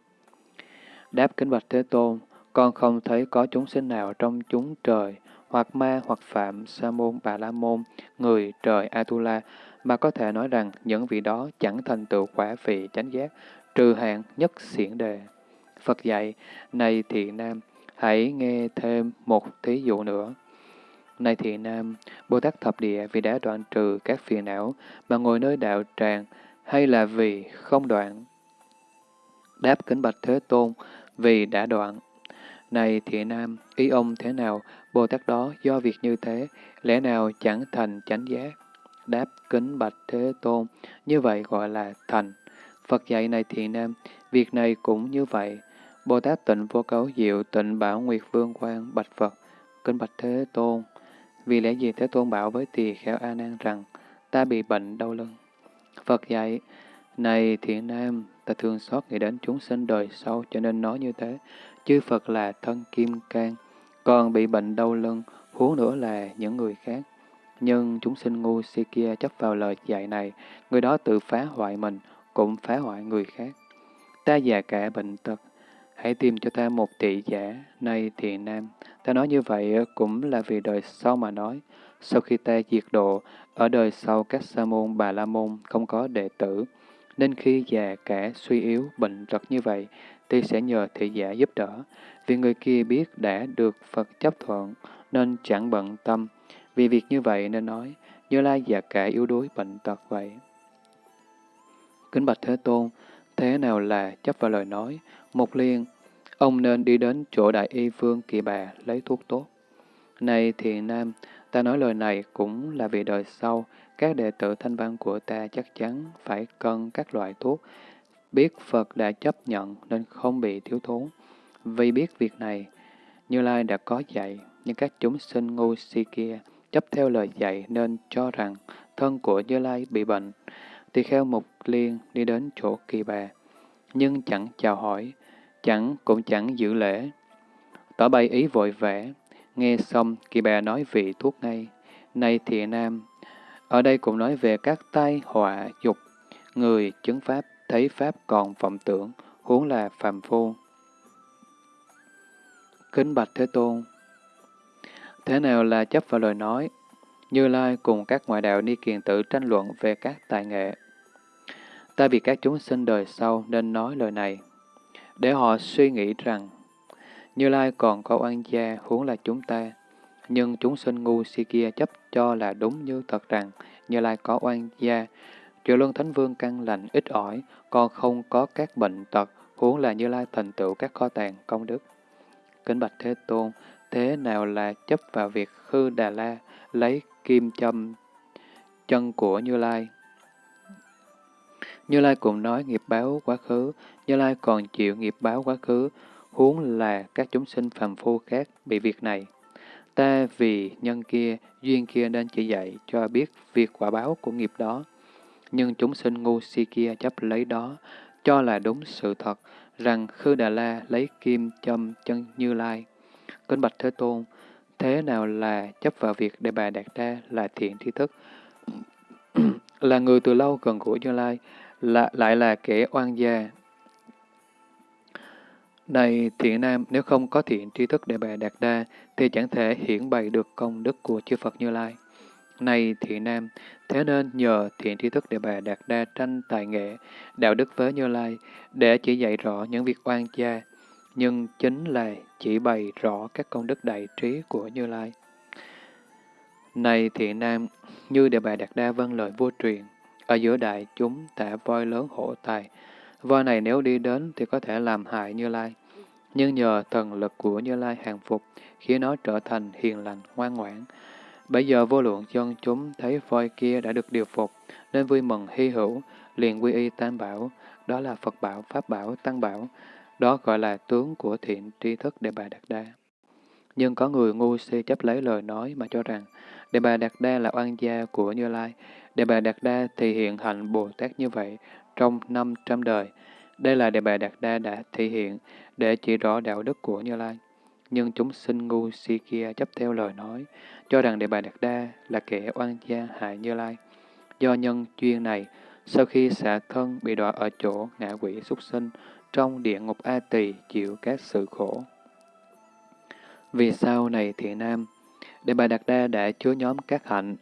Đáp kính bạch Thế Tôn, con không thấy có chúng sinh nào trong chúng trời, hoặc ma hoặc phạm, sa môn, bà la môn, người, trời, Atula, mà có thể nói rằng những vị đó chẳng thành tựu quả vị chánh giác, trừ hạn nhất xiển đề. Phật dạy, này thiện nam, hãy nghe thêm một thí dụ nữa. Này thiện nam, Bồ Tát thập địa vì đã đoạn trừ các phiền não mà ngồi nơi đạo tràng, hay là vì không đoạn? Đáp kính bạch Thế Tôn, vì đã đoạn. Này thiện nam, ý ông thế nào, Bồ Tát đó do việc như thế, lẽ nào chẳng thành chánh giác? Đáp kính bạch Thế Tôn, như vậy gọi là thành. Phật dạy này thiện nam, việc này cũng như vậy. Bồ Tát tịnh vô cấu diệu tịnh bảo Nguyệt Vương quan bạch Phật, kính bạch Thế Tôn. Vì lẽ gì Thế Tôn bảo với tỳ kheo A Nan rằng, ta bị bệnh đau lưng. Phật dạy, này thiện nam, ta thường xót nghĩ đến chúng sinh đời sau cho nên nói như thế. Chư Phật là thân kim cang, còn bị bệnh đau lưng, huống nữa là những người khác. Nhưng chúng sinh ngu si kia chấp vào lời dạy này, người đó tự phá hoại mình, cũng phá hoại người khác. Ta già cả bệnh tật, hãy tìm cho ta một tỷ giả, nay thì nam. Ta nói như vậy cũng là vì đời sau mà nói. Sau khi ta diệt độ, ở đời sau các sa môn, bà la môn không có đệ tử, nên khi già cả suy yếu, bệnh tật như vậy, thì sẽ nhờ thị giả giúp đỡ. Vì người kia biết đã được Phật chấp thuận, nên chẳng bận tâm. Vì việc như vậy nên nói, Như Lai già cả yếu đuối bệnh tật vậy. Kính bạch Thế Tôn, thế nào là chấp vào lời nói? Một liên, ông nên đi đến chỗ đại y vương kỳ bà lấy thuốc tốt. Này thiện nam, ta nói lời này cũng là vì đời sau, các đệ tử thanh văn của ta chắc chắn phải cân các loại thuốc. Biết Phật đã chấp nhận nên không bị thiếu thốn. Vì biết việc này, Như Lai đã có dạy, nhưng các chúng sinh ngu si kia chấp theo lời dạy nên cho rằng thân của Như Lai bị bệnh. Thì kheo Mục Liên đi đến chỗ kỳ bà, nhưng chẳng chào hỏi, chẳng cũng chẳng giữ lễ. Tỏ bày ý vội vẽ, nghe xong kỳ bà nói vị thuốc ngay. Này thiện nam, ở đây cũng nói về các tai họa dục, người chứng pháp thấy pháp còn vọng tưởng, huống là phàm phu. Kính bạch Thế Tôn Thế nào là chấp vào lời nói? Như Lai cùng các ngoại đạo ni kiền tự tranh luận về các tài nghệ. Ta vì các chúng sinh đời sau nên nói lời này, để họ suy nghĩ rằng Như Lai còn có oan gia huống là chúng ta, nhưng chúng sinh ngu si kia chấp cho là đúng như thật rằng Như Lai có oan gia, Triệu Luân Thánh Vương căn lành ít ỏi, còn không có các bệnh tật, huống là Như Lai thành tựu các kho tàng công đức. Kính Bạch Thế Tôn, thế nào là chấp vào việc Khư Đà La lấy kim châm chân của Như Lai? Như Lai cũng nói nghiệp báo quá khứ, Như Lai còn chịu nghiệp báo quá khứ, huống là các chúng sinh phàm phu khác bị việc này. Ta vì nhân kia, duyên kia nên chỉ dạy cho biết việc quả báo của nghiệp đó. Nhưng chúng sinh ngu si kia chấp lấy đó, cho là đúng sự thật, rằng Khư Đà La lấy kim châm chân Như Lai. Kính Bạch Thế Tôn, thế nào là chấp vào việc để bà Đạt Đa là thiện tri thức, là người từ lâu gần gũi Như Lai, là, lại là kẻ oan gia. Này thiện nam, nếu không có thiện tri thức để bà Đạt Đa, thì chẳng thể hiển bày được công đức của chư Phật Như Lai. Này thị nam, thế nên nhờ thiện tri thức để bà Đạt Đa tranh tài nghệ, đạo đức với Như Lai, để chỉ dạy rõ những việc oan gia, nhưng chính là chỉ bày rõ các công đức đại trí của Như Lai. Này thiện nam, như Đề Bà Đạt Đa vâng lời vua truyền, ở giữa đại chúng tạ voi lớn hộ tài, voi này nếu đi đến thì có thể làm hại Như Lai. Nhưng nhờ thần lực của Như Lai hàng phục, khiến nó trở thành hiền lành, ngoan ngoãn. Bây giờ vô lượng dân chúng thấy voi kia đã được điều phục, nên vui mừng hy hữu, liền quy y tam bảo, đó là Phật bảo, Pháp bảo, Tăng bảo, đó gọi là tướng của thiện tri thức Đề Bà Đạt Đa. Nhưng có người ngu si chấp lấy lời nói mà cho rằng Đề Bà Đạt Đa là oan gia của Như Lai. Đề Bà Đạt Đa thì hiện hạnh Bồ Tát như vậy trong 500 đời. Đây là Đề Bà Đạt Đa đã thể hiện để chỉ rõ đạo đức của Như Lai. Nhưng chúng sinh ngu si kia chấp theo lời nói, cho rằng Đề Bà Đạt Đa là kẻ oan gia hại Như Lai. Do nhân duyên này, sau khi xả thân bị đọa ở chỗ ngạ quỷ súc sinh, trong địa ngục A Tỳ chịu các sự khổ. Vì sao này thiện nam, Đề Bà Đạt Đa đã chứa nhóm các hạnh,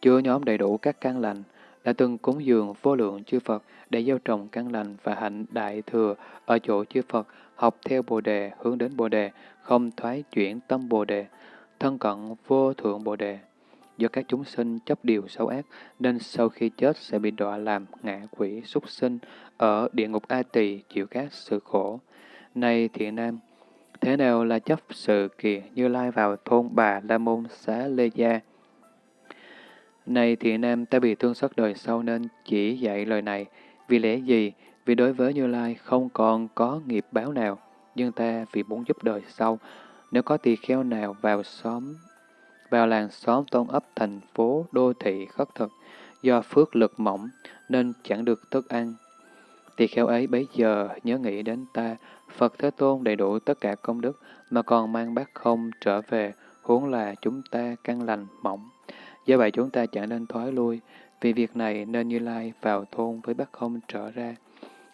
chứa nhóm đầy đủ các căn lành, đã từng cúng dường vô lượng chư Phật để gieo trồng căn lành và hạnh đại thừa ở chỗ chư Phật, học theo Bồ Đề, hướng đến Bồ Đề, không thoái chuyển tâm Bồ Đề, thân cận vô thượng Bồ Đề. Do các chúng sinh chấp điều xấu ác, nên sau khi chết sẽ bị đọa làm ngạ quỷ súc sinh ở địa ngục A Tỳ chịu các sự khổ. Này thiện nam, thế nào là chấp sự kỳ như lai vào thôn bà La Môn xá Lê Gia? Này thiện nam, ta bị thương xót đời sau nên chỉ dạy lời này. Vì lẽ gì? Vì đối với Như Lai không còn có nghiệp báo nào, nhưng ta vì muốn giúp đời sau, nếu có tỳ kheo nào vào xóm, vào làng xóm tôn ấp thành phố, đô thị khất thực, do phước lực mỏng nên chẳng được thức ăn. Tỳ kheo ấy bấy giờ nhớ nghĩ đến ta, Phật Thế Tôn đầy đủ tất cả công đức mà còn mang bát không trở về, huống là chúng ta căn lành mỏng. Do vậy chúng ta chẳng nên thoái lui, vì việc này nên Như Lai vào thôn với bát không trở ra.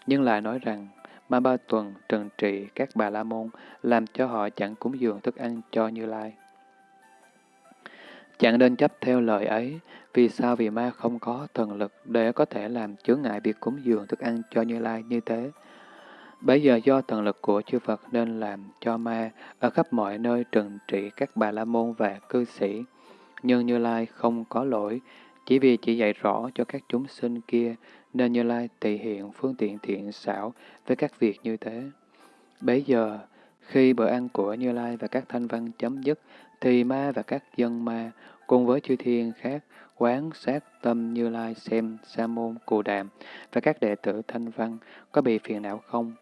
Nhưng lại nói rằng, Ma Ba Tuần trừng trị các bà La Môn, làm cho họ chẳng cúng dường thức ăn cho Như Lai. Chẳng nên chấp theo lời ấy, vì sao vì ma không có thần lực để có thể làm chướng ngại việc cúng dường thức ăn cho Như Lai như thế. Bây giờ do thần lực của chư Phật nên làm cho ma ở khắp mọi nơi trừng trị các bà la môn và cư sĩ. Nhưng Như Lai không có lỗi, chỉ vì chỉ dạy rõ cho các chúng sinh kia nên Như Lai tỳ hiện phương tiện thiện xảo với các việc như thế. Bấy giờ, khi bữa ăn của Như Lai và các thanh văn chấm dứt, thì ma và các dân ma cùng với chư thiên khác quán sát tâm Như Lai xem Sa môn Cù Đàm và các đệ tử thanh văn có bị phiền não không.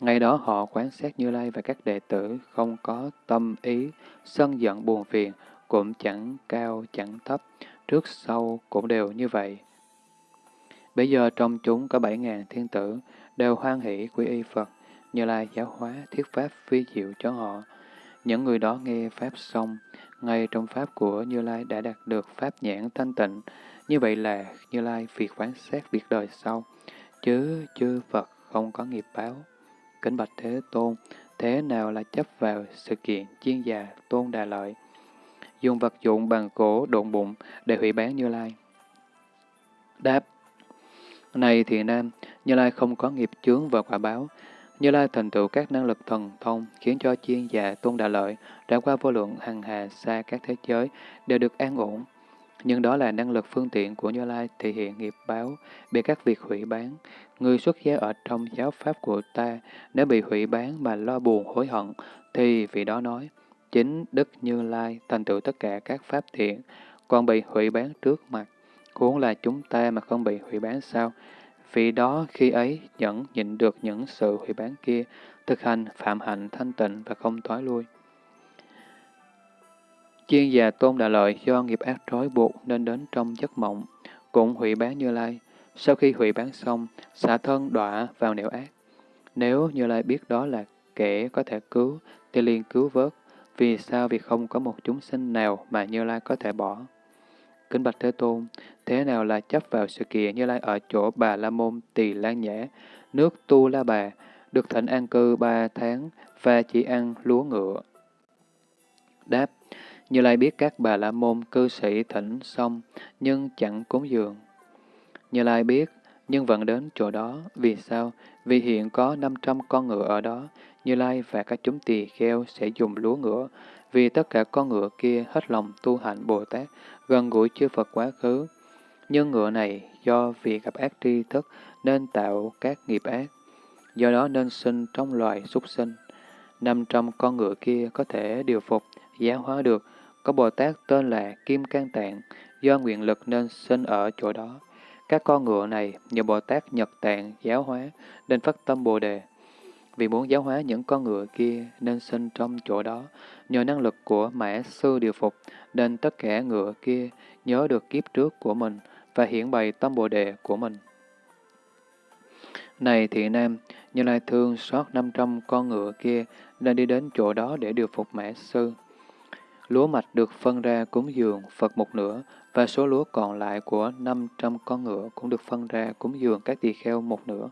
Ngày đó họ quán sát Như Lai và các đệ tử không có tâm ý, sân giận buồn phiền, cũng chẳng cao chẳng thấp, trước sau cũng đều như vậy. Bây giờ trong chúng có bảy ngàn thiên tử, đều hoan hỷ quy y Phật, Như Lai giáo hóa thiết pháp phi diệu cho họ. Những người đó nghe Pháp xong, ngay trong Pháp của Như Lai đã đạt được Pháp nhãn thanh tịnh. Như vậy là Như Lai việc quán xét việc đời sau, chứ chư Phật không có nghiệp báo. Kính bạch Thế Tôn, thế nào là chấp vào sự kiện chiên già tôn đà lợi? Dùng vật dụng bằng cổ độn bụng để hủy bán Như Lai. Đáp này thiện nam, Như Lai không có nghiệp chướng và quả báo, như Lai thành tựu các năng lực thần thông, khiến cho chiên già tôn đà lợi, đã qua vô lượng hằng hà xa các thế giới, đều được an ổn. Nhưng đó là năng lực phương tiện của Như Lai thể hiện nghiệp báo, bị các việc hủy bán. Người xuất gia ở trong giáo pháp của ta, nếu bị hủy bán mà lo buồn hối hận, thì vị đó nói, chính Đức Như Lai thành tựu tất cả các pháp thiện, còn bị hủy bán trước mặt. Huống là chúng ta mà không bị hủy bán sao? Vì đó khi ấy nhẫn nhịn được những sự hủy bán kia, thực hành phạm hạnh thanh tịnh và không thoái lui. chiên già Tôn Đà Lợi do nghiệp ác trói buộc nên đến trong giấc mộng, cũng hủy bán Như Lai. Sau khi hủy bán xong, xả thân đọa vào nẻo ác. Nếu Như Lai biết đó là kẻ có thể cứu, thì liền cứu vớt. Vì sao? Vì không có một chúng sinh nào mà Như Lai có thể bỏ. Kính Bạch Thế Tôn, thế nào là chấp vào sự kiện Như Lai ở chỗ Bà La Môn Tỳ Lan Nhã, nước Tu La Bà, được thịnh an cư ba tháng và chỉ ăn lúa ngựa? Đáp, Như Lai biết các Bà La Môn cư sĩ thỉnh xong, nhưng chẳng cúng dường. Như Lai biết, nhưng vẫn đến chỗ đó. Vì sao? Vì hiện có 500 con ngựa ở đó. Như Lai và các chúng tỳ kheo sẽ dùng lúa ngựa, vì tất cả con ngựa kia hết lòng tu hạnh Bồ Tát, gần gũi chư Phật quá khứ. Nhưng ngựa này do vì gặp ác tri thức nên tạo các nghiệp ác, do đó nên sinh trong loài súc sinh. Năm trăm con ngựa kia có thể điều phục, giáo hóa được, có Bồ Tát tên là Kim Cang Tạng, do nguyện lực nên sinh ở chỗ đó. Các con ngựa này nhờ Bồ Tát Nhật Tạng giáo hóa, nên phát tâm Bồ Đề. Vì muốn giáo hóa những con ngựa kia nên sinh trong chỗ đó, nhờ năng lực của mã sư điều phục, nên tất cả ngựa kia nhớ được kiếp trước của mình và hiển bày tâm Bồ Đề của mình. Này thị nam, Như Lai thương xót 500 con ngựa kia nên đi đến chỗ đó để điều phục mã sư. Lúa mạch được phân ra cúng dường Phật một nửa, và số lúa còn lại của 500 con ngựa cũng được phân ra cúng dường các tỳ kheo một nửa.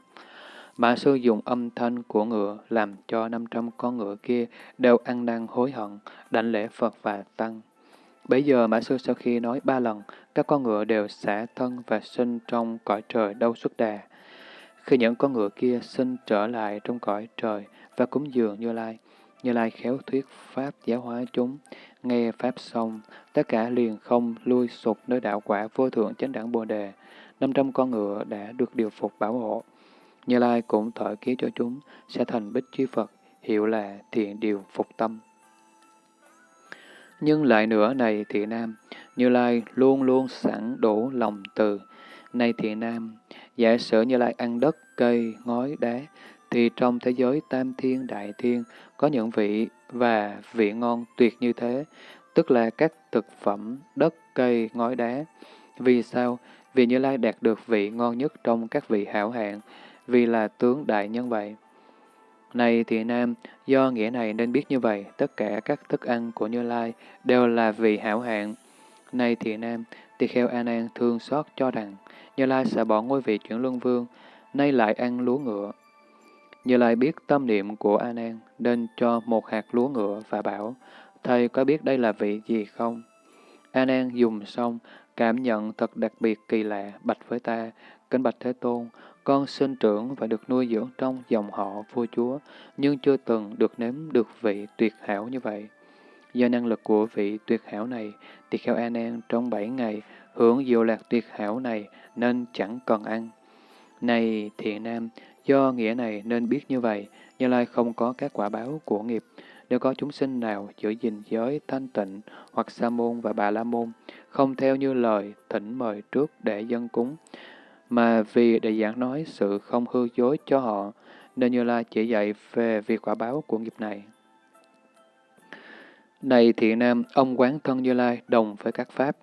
Mã sư dùng âm thanh của ngựa làm cho 500 con ngựa kia đều ăn năn hối hận, đảnh lễ Phật và Tăng. Bây giờ Mã sư sau khi nói ba lần, các con ngựa đều xả thân và sinh trong cõi trời đâu xuất đà. Khi những con ngựa kia sinh trở lại trong cõi trời và cúng dường Như Lai, Như Lai khéo thuyết Pháp giáo hóa chúng, nghe Pháp xong, tất cả liền không lui sụp nơi đạo quả vô thượng chánh đẳng Bồ Đề. năm trăm con ngựa đã được điều phục bảo hộ. Như Lai cũng thở ký cho chúng, sẽ thành bích chi Phật, hiệu là thiện điều phục tâm. Nhưng lại nữa này thị nam, Như Lai luôn luôn sẵn đủ lòng từ. Này thị nam, giả sử Như Lai ăn đất, cây, ngói, đá, thì trong thế giới tam thiên đại thiên có những vị và vị ngon tuyệt như thế, tức là các thực phẩm, đất, cây, ngói đá. Vì sao? Vì Như Lai đạt được vị ngon nhất trong các vị hảo hạng, vì là tướng đại nhân vậy. Này thì Nam, do nghĩa này nên biết như vậy, tất cả các thức ăn của Như Lai đều là vị hảo hạng. Này thì Nam, tỳ kheo A Nan thương xót cho rằng, Như Lai sẽ bỏ ngôi vị chuyển luân vương, nay lại ăn lúa ngựa. Như Lai biết tâm niệm của A Nan, nên cho một hạt lúa ngựa và bảo, Thầy có biết đây là vị gì không? A Nan dùng xong, cảm nhận thật đặc biệt kỳ lạ, bạch với ta, kính bạch Thế Tôn, con sinh trưởng và được nuôi dưỡng trong dòng họ vua chúa, nhưng chưa từng được nếm được vị tuyệt hảo như vậy. Do năng lực của vị tuyệt hảo này, tỳ kheo An An trong bảy ngày hưởng diệu lạc tuyệt hảo này nên chẳng cần ăn. Này thiện nam, do nghĩa này nên biết như vậy, Như Lai không có các quả báo của nghiệp. Nếu có chúng sinh nào giữ gìn giới thanh tịnh hoặc sa môn và bà la môn, không theo như lời thỉnh mời trước để dân cúng, mà vì để giảng nói sự không hư dối cho họ, nên Như Lai chỉ dạy về việc quả báo của nghiệp này. Này thiện nam, ông quán thân Như Lai đồng với các pháp.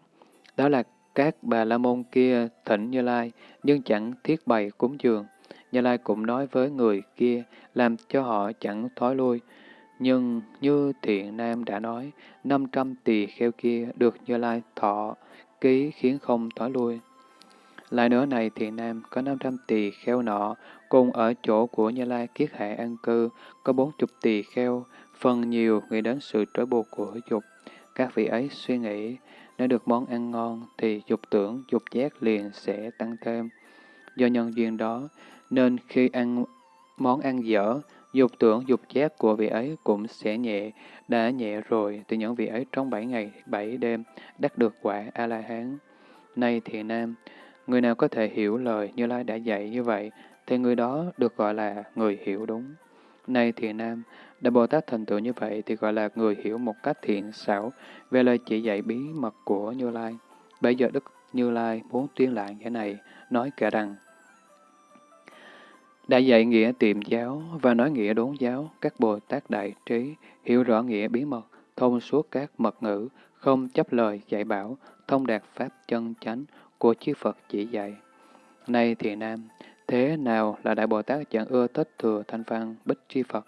Đó là các bà la môn kia thỉnh Như Lai, nhưng chẳng thiết bày cúng dường. Như Lai cũng nói với người kia, làm cho họ chẳng thói lui. Nhưng như thiện nam đã nói, 500 tỳ kheo kia được Như Lai thọ ký khiến không thói lui. Lại nữa này thiện nam có 500 tỳ kheo nọ, cùng ở chỗ của Như Lai kiết hạ an cư, có 40 tỳ kheo, phần nhiều nghĩ đến sự trói buộc của dục. Các vị ấy suy nghĩ, nếu được món ăn ngon thì dục tưởng, dục giác liền sẽ tăng thêm. Do nhân duyên đó, nên khi ăn món ăn dở, dục tưởng, dục giác của vị ấy cũng sẽ nhẹ, đã nhẹ rồi thì những vị ấy trong bảy ngày, bảy đêm đắc được quả A-la-hán. Nay thiện nam, Người nào có thể hiểu lời Như Lai đã dạy như vậy, thì người đó được gọi là người hiểu đúng. Này thiện nam, Đại Bồ Tát thành tựu như vậy thì gọi là người hiểu một cách thiện xảo về lời chỉ dạy bí mật của Như Lai. Bây giờ Đức Như Lai muốn tuyên lại nghĩa này, nói kể rằng đã dạy nghĩa tiệm giáo và nói nghĩa đốn giáo, các Bồ Tát đại trí, hiểu rõ nghĩa bí mật, thông suốt các mật ngữ, không chấp lời dạy bảo, thông đạt pháp chân chánh của chư Phật chỉ dạy. Nay thiện nam, thế nào là Đại Bồ Tát chẳng ưa thích thừa thanh văn bích chi Phật?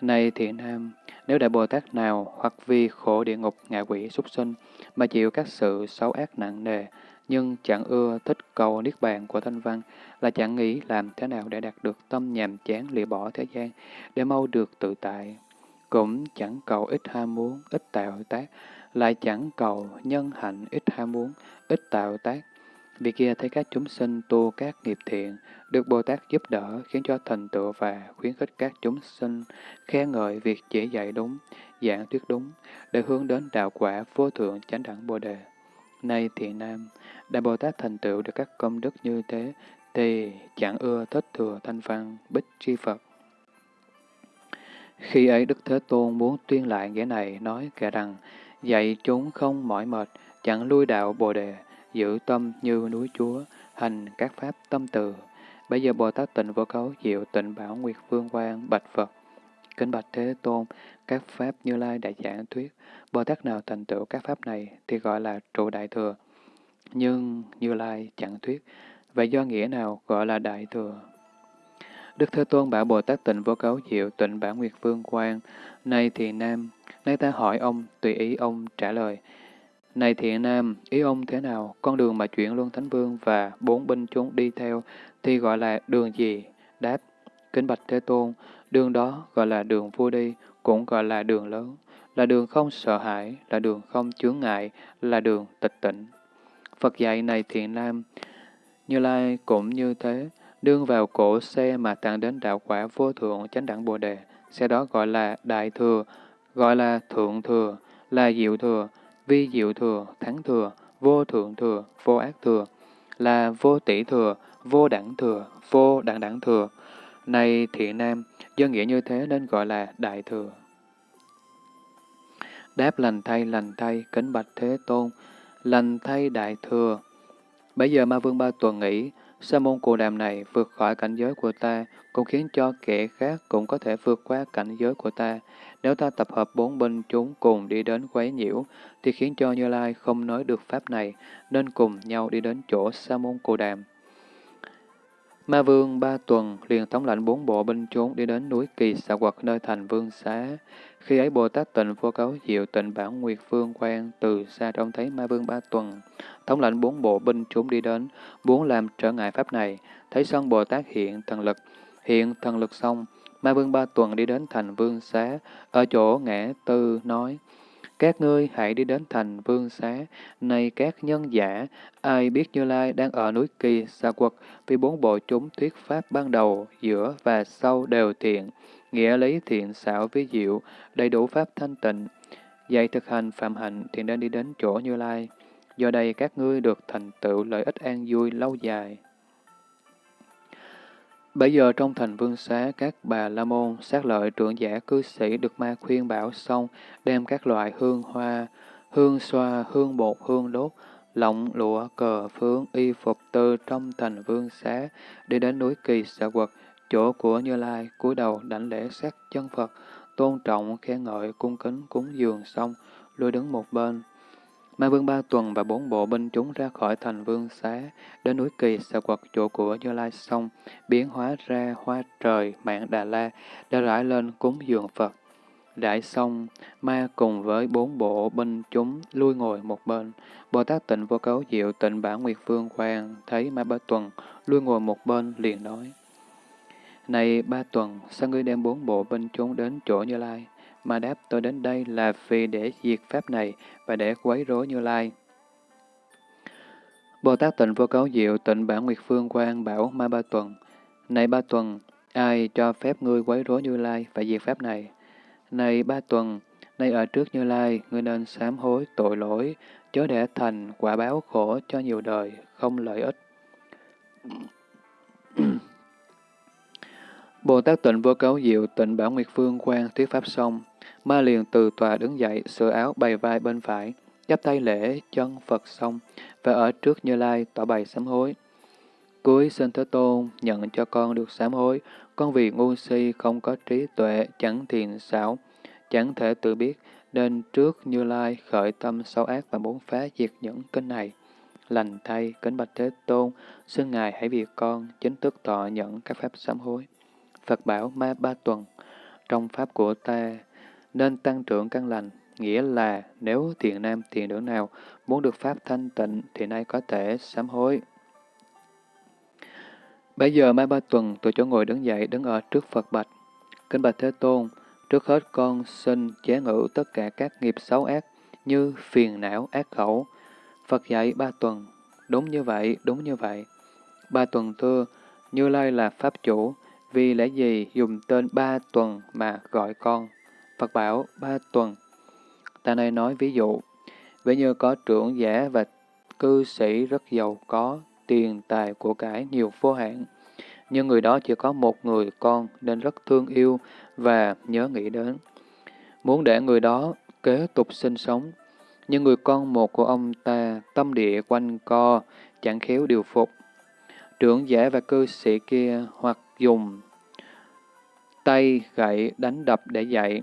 Này thiện nam, nếu Đại Bồ Tát nào hoặc vì khổ địa ngục ngạ quỷ súc sinh mà chịu các sự xấu ác nặng nề, nhưng chẳng ưa thích cầu niết bàn của thanh văn, là chẳng nghĩ làm thế nào để đạt được tâm nhàm chán lìa bỏ thế gian, để mau được tự tại. Cũng chẳng cầu ít ham muốn, ít tạo tác, lại chẳng cầu nhân hạnh ít ham muốn, ít tạo tác. Vì kia thấy các chúng sinh tu các nghiệp thiện, được Bồ Tát giúp đỡ khiến cho thành tựu và khuyến khích các chúng sinh khen ngợi việc chỉ dạy đúng, giảng thuyết đúng, để hướng đến đạo quả vô thượng chánh đẳng Bồ Đề. Nay thiện nam, Đại Bồ Tát thành tựu được các công đức như thế, thì chẳng ưa thích thừa thanh văn bích tri Phật. Khi ấy Đức Thế Tôn muốn tuyên lại nghĩa này, nói kể rằng, dạy chúng không mỏi mệt, chẳng lui đạo Bồ Đề, giữ tâm như núi Chúa, hành các pháp tâm từ. Bây giờ Bồ Tát tịnh vô cấu diệu tịnh bảo Nguyệt Vương Quang bạch Phật. Kính bạch Thế Tôn, các pháp như lai đại giảng thuyết, Bồ Tát nào thành tựu các pháp này thì gọi là trụ đại thừa. Nhưng Như Lai chẳng thuyết, vậy do nghĩa nào gọi là đại thừa? Đức Thế Tôn bảo Bồ Tát tịnh vô cấu diệu tịnh bản nguyệt vương quan, Này thiện nam, nay ta hỏi ông, tùy ý ông trả lời. Này thiện nam, ý ông thế nào? Con đường mà chuyển luân thánh vương và bốn binh chúng đi theo thì gọi là đường gì? Đáp, kính bạch Thế Tôn, đường đó gọi là đường vua đi, cũng gọi là đường lớn, là đường không sợ hãi, là đường không chướng ngại, là đường tịch tỉnh. Phật dạy này thiện nam, Như Lai cũng như thế, đương vào cổ xe mà tặng đến đạo quả vô thượng chánh đẳng Bồ Đề, xe đó gọi là đại thừa, gọi là thượng thừa, là diệu thừa, vi diệu thừa, thắng thừa, vô thượng thừa, vô ác thừa, là vô tỷ thừa, vô đẳng thừa, vô đẳng đẳng thừa. Này thiện nam, do nghĩa như thế nên gọi là đại thừa. Đáp lành thay lành thay, kính bạch thế tôn, lành thay đại thừa. Bây giờ ma vương ba tuần nghĩ, sa môn cù đàm này vượt khỏi cảnh giới của ta, cũng khiến cho kẻ khác cũng có thể vượt qua cảnh giới của ta. Nếu ta tập hợp bốn binh chúng cùng đi đến quấy nhiễu, thì khiến cho Như Lai không nói được pháp này, nên cùng nhau đi đến chỗ sa môn cù đàm. Ma vương ba tuần liền thống lãnh bốn bộ binh chúng đi đến núi Kỳ xạ quật nơi thành vương xá. Khi ấy Bồ Tát tịnh vô cấu diệu tịnh bản nguyệt vương quan từ xa trông thấy ma vương ba tuần. Thống lãnh bốn bộ binh chúng đi đến, muốn làm trở ngại pháp này. Thấy sân Bồ Tát hiện thần lực, hiện thần lực xong, ma vương ba tuần đi đến thành vương xá, ở chỗ ngã tư nói, các ngươi hãy đi đến thành vương xá, này các nhân giả, ai biết Như Lai đang ở núi Kỳ, xa quật, vì bốn bộ chúng thuyết pháp ban đầu, giữa và sau đều thiện, nghĩa lý thiện xảo ví diệu, đầy đủ pháp thanh tịnh. Dạy thực hành phạm hạnh thì nên đi đến chỗ Như Lai. Do đây các ngươi được thành tựu lợi ích an vui lâu dài. Bây giờ trong thành vương xá, các bà la môn, sát lợi trưởng giả cư sĩ được ma khuyên bảo xong, đem các loại hương hoa, hương xoa, hương bột, hương đốt, lọng, lụa, cờ, phướng, y phục tư trong thành vương xá, đi đến núi kỳ xạ quật, chỗ của Như Lai, cúi đầu đảnh lễ sát chân Phật, tôn trọng, khen ngợi, cung kính, cúng dường xong, lui đứng một bên. Ma vương ba tuần và bốn bộ binh chúng ra khỏi thành vương xá, đến núi kỳ xà quật chỗ của Như Lai xong, biến hóa ra hoa trời, mạng Đà La, đã rải lên cúng dường Phật. Đại xong, ma cùng với bốn bộ binh chúng lui ngồi một bên. Bồ Tát tịnh vô cấu diệu tịnh bản nguyệt vương hoàng thấy ma ba tuần lui ngồi một bên liền nói. Này ba tuần, sao ngươi đem bốn bộ binh chúng đến chỗ Như Lai? Mà đáp tôi đến đây là vì để diệt pháp này và để quấy rối Như Lai. Bồ Tát tịnh vô cấu diệu tịnh bản nguyệt phương quan bảo ma ba tuần. Này ba tuần, ai cho phép ngươi quấy rối Như Lai và diệt pháp này? Này ba tuần, nay ở trước Như Lai, ngươi nên sám hối tội lỗi, chớ để thành quả báo khổ cho nhiều đời, không lợi ích. Bồ Tát tịnh vô cấu diệu tịnh bảo Nguyệt Phương quan thuyết pháp xong, ma liền từ tòa đứng dậy, sửa áo bày vai bên phải, chắp tay lễ chân Phật xong, và ở trước Như Lai tỏ bày sám hối. Cuối xin Thế Tôn nhận cho con được sám hối, con vì ngu si không có trí tuệ, chẳng thiền xảo, chẳng thể tự biết, nên trước Như Lai khởi tâm xấu ác và muốn phá diệt những kinh này. Lành thay, kính bạch Thế Tôn, xin Ngài hãy vì con chính thức tỏ nhận các pháp sám hối. Phật bảo ma ba tuần, trong pháp của ta nên tăng trưởng căn lành, nghĩa là nếu thiện nam thiện nữ nào muốn được pháp thanh tịnh thì nay có thể sám hối. Bây giờ Mai Ba Tuần từ chỗ ngồi đứng dậy đứng ở trước Phật bạch. Kính bạch Thế Tôn, trước hết con xin chế ngự tất cả các nghiệp xấu ác như phiền não, ác khẩu. Phật dạy Ba Tuần, đúng như vậy, đúng như vậy. Ba Tuần thưa, Như Lai là Pháp chủ, vì lẽ gì dùng tên Ba Tuần mà gọi con? Phật bảo Ba Tuần. Ta này nói ví dụ, ví như có trưởng giả và cư sĩ rất giàu có, tiền tài của cải nhiều vô hạn. Nhưng người đó chỉ có một người con nên rất thương yêu và nhớ nghĩ đến. Muốn để người đó kế tục sinh sống. Nhưng người con một của ông ta tâm địa quanh co, chẳng khéo điều phục. Trưởng giả và cư sĩ kia hoặc dùng tay gậy đánh đập để dạy,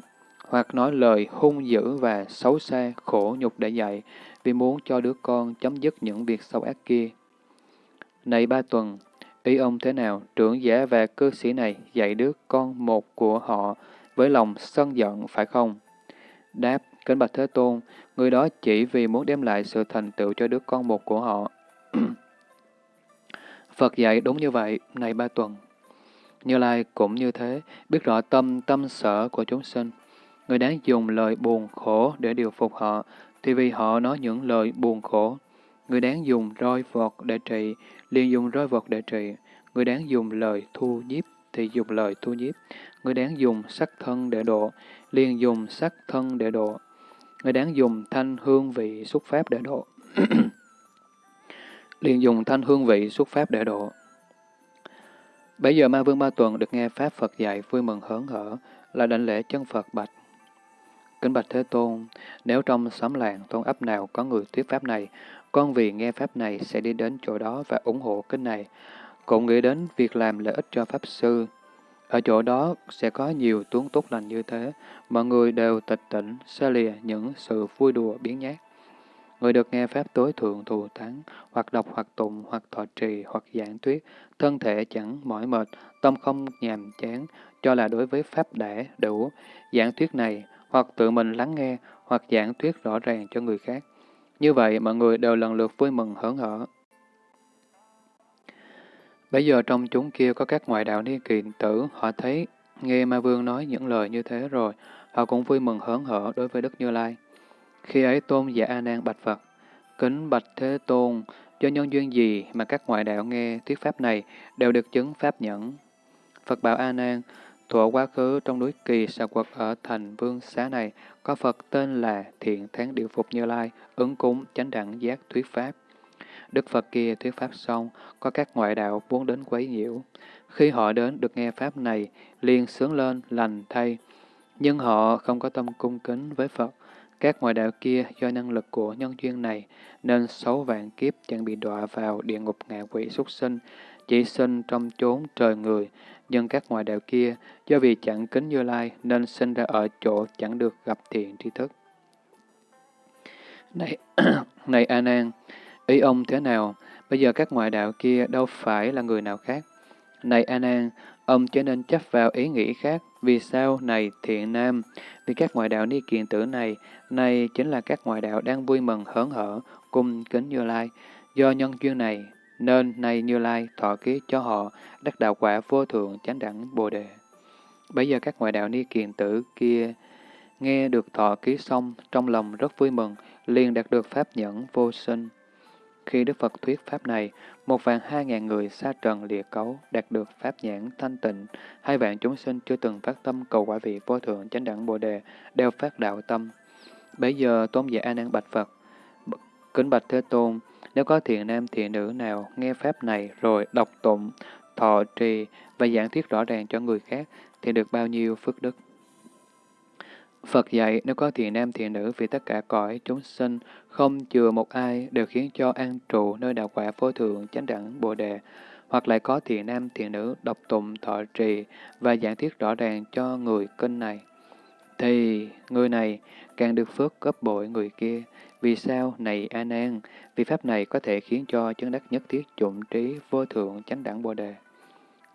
hoặc nói lời hung dữ và xấu xa, khổ nhục để dạy, vì muốn cho đứa con chấm dứt những việc xấu ác kia. Này ba tuần, ý ông thế nào, trưởng giả và cư sĩ này dạy đứa con một của họ với lòng sân giận, phải không? Đáp, kính bạch Thế Tôn, người đó chỉ vì muốn đem lại sự thành tựu cho đứa con một của họ. Phật dạy đúng như vậy, này ba tuần. Như Lai cũng như thế, biết rõ tâm tâm sở của chúng sinh. Người đáng dùng lời buồn khổ để điều phục họ, thì vì họ nói những lời buồn khổ. Người đáng dùng roi vọt để trị, liền dùng roi vọt để trị. Người đáng dùng lời thu nhiếp, thì dùng lời thu nhiếp. Người đáng dùng sắc thân để độ, liền dùng sắc thân để độ. Người đáng dùng thanh hương vị xuất pháp để độ. liền dùng thanh hương vị xuất pháp để độ. Bây giờ Ma Vương Ba Tuần được nghe Pháp Phật dạy vui mừng hớn hở, là đảnh lễ chân Phật bạch. Kính bạch Thế Tôn, nếu trong xóm làng, thôn ấp nào có người thuyết Pháp này, con vì nghe Pháp này sẽ đi đến chỗ đó và ủng hộ kinh này, cũng nghĩ đến việc làm lợi ích cho Pháp Sư. Ở chỗ đó sẽ có nhiều tuấn tốt lành như thế, mọi người đều tịch tỉnh, xa lìa những sự vui đùa biến nhát. Người được nghe Pháp tối thượng thù thắng, hoặc đọc hoặc tụng, hoặc thọ trì, hoặc giảng thuyết, thân thể chẳng mỏi mệt, tâm không nhàm chán, cho là đối với Pháp đã đủ. Giảng thuyết này, hoặc tự mình lắng nghe, hoặc giảng thuyết rõ ràng cho người khác. Như vậy, mọi người đều lần lượt vui mừng hớn hở. Bây giờ trong chúng kia có các ngoại đạo ni kỳ tử, họ thấy nghe Ma Vương nói những lời như thế rồi, họ cũng vui mừng hớn hở đối với Đức Như Lai. Khi ấy tôn giả A Nan bạch Phật, kính bạch Thế Tôn, do nhân duyên gì mà các ngoại đạo nghe thuyết pháp này đều được chứng pháp nhẫn? Phật bảo A Nan, thuở quá khứ trong núi Kỳ Sa Quật ở thành Vương Xá này, có Phật tên là Thiện Thắng Điều Phục Như Lai, ứng cúng chánh đẳng giác thuyết pháp. Đức Phật kia thuyết pháp xong, có các ngoại đạo muốn đến quấy nhiễu. Khi họ đến được nghe pháp này, liền sướng lên, lành thay. Nhưng họ không có tâm cung kính với Phật, các ngoại đạo kia do năng lực của nhân duyên này nên xấu vạn kiếp chẳng bị đọa vào địa ngục ngạ quỷ xuất sinh, chỉ sinh trong chốn trời người. Nhưng các ngoại đạo kia do vì chẳng kính Như Lai nên sinh ra ở chỗ chẳng được gặp thiện tri thức. Này, này A Nan, ý ông thế nào? Bây giờ các ngoại đạo kia đâu phải là người nào khác. Này A Nan, ông trở nên chấp vào ý nghĩ khác. Vì sao này thiện nam? Vì các ngoại đạo ni kiện tử này, này chính là các ngoại đạo đang vui mừng hớn hở, cung kính Như Lai. Do nhân duyên này, nên nay Như Lai thọ ký cho họ đắc đạo quả vô thượng chánh đẳng Bồ Đề. Bây giờ các ngoại đạo ni kiền tử kia nghe được thọ ký xong, trong lòng rất vui mừng, liền đạt được pháp nhẫn vô sinh. Khi Đức Phật thuyết Pháp này, một vạn hai ngàn người xa trần lìa cấu đạt được Pháp nhãn thanh tịnh, hai vạn chúng sinh chưa từng phát tâm cầu quả vị vô thượng chánh đẳng Bồ Đề, đều phát đạo tâm. Bây giờ Tôn giả A Nan bạch Phật, kính bạch Thế Tôn, nếu có thiện nam thiện nữ nào nghe Pháp này rồi đọc tụng, thọ trì và giảng thuyết rõ ràng cho người khác thì được bao nhiêu phước đức. Phật dạy nếu có thiện nam thiện nữ vì tất cả cõi chúng sinh, không chừa một ai đều khiến cho an trụ nơi đạo quả vô thượng chánh đẳng bồ đề, hoặc lại có thiện nam thiện nữ đọc tụng thọ trì và giảng thuyết rõ ràng cho người kinh này, thì người này càng được phước gấp bội người kia. Vì sao? Này A Nan, vì pháp này có thể khiến cho chứng đắc nhất thiết dụng trí vô thượng chánh đẳng bồ đề.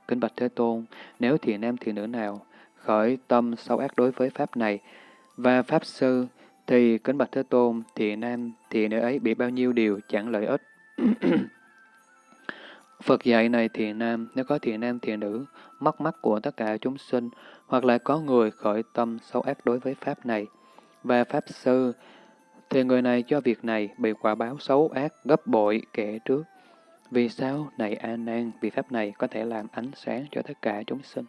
kinh bạch Thế Tôn, nếu thiền nam thiền nữ nào khởi tâm sâu ác đối với pháp này và pháp sư, thì kính bạch Thế Tôn, thiền nam thiền nữ ấy bị bao nhiêu điều chẳng lợi ích. Phật dạy này thiền nam, nếu có thiền nam thiền nữ, mắc mắt của tất cả chúng sinh, hoặc là có người khởi tâm xấu ác đối với Pháp này, và Pháp sư, thì người này cho việc này bị quả báo xấu ác gấp bội kể trước. Vì sao? Này A Nan, vì Pháp này có thể làm ánh sáng cho tất cả chúng sinh.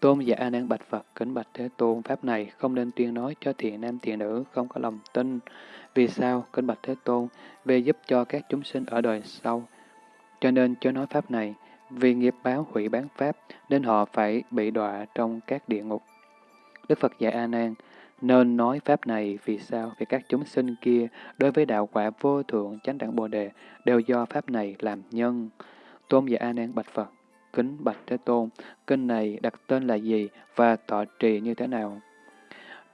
Tôn giả A Nan bạch Phật, kính bạch Thế Tôn, Pháp này không nên tuyên nói cho thiện nam thiện nữ không có lòng tin. Vì sao? Kính bạch Thế Tôn, về giúp cho các chúng sinh ở đời sau, cho nên cho nói Pháp này, vì nghiệp báo hủy bán Pháp, nên họ phải bị đọa trong các địa ngục. Đức Phật dạy A Nan, nên nói Pháp này vì sao? Vì các chúng sinh kia, đối với đạo quả vô thượng chánh đẳng Bồ Đề, đều do Pháp này làm nhân. Tôn giả A Nan bạch Phật, kính bạch Thế Tôn, kinh này đặt tên là gì và tọa trì như thế nào?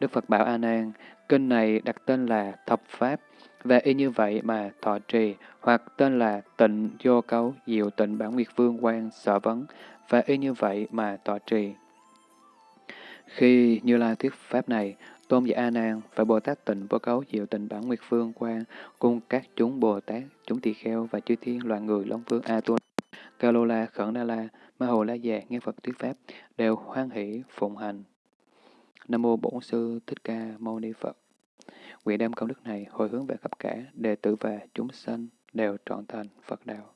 Đức Phật bảo A Nan, kinh này đặt tên là Thập Pháp, và y như vậy mà thọ trì, hoặc tên là tịnh vô cấu diệu tịnh bản nguyệt vương quan sở vấn, và y như vậy mà thọ trì. Khi Như Lai thuyết pháp này, Tôn giả A Nan và Bồ Tát Tịnh vô cấu diệu tịnh bản nguyệt vương quan cùng các chúng Bồ Tát, chúng tỳ kheo và chư thiên loài người Long Vương A tu Ca Lô La, Khẩn Na La, Ma Hồ La Già nghe Phật thuyết pháp đều hoan hỷ phụng hành. Nam mô Bổn sư Thích Ca Mâu Ni Phật. Nguyện đem công đức này hồi hướng về khắp cả đệ tử và chúng sanh đều trọn thành Phật đạo.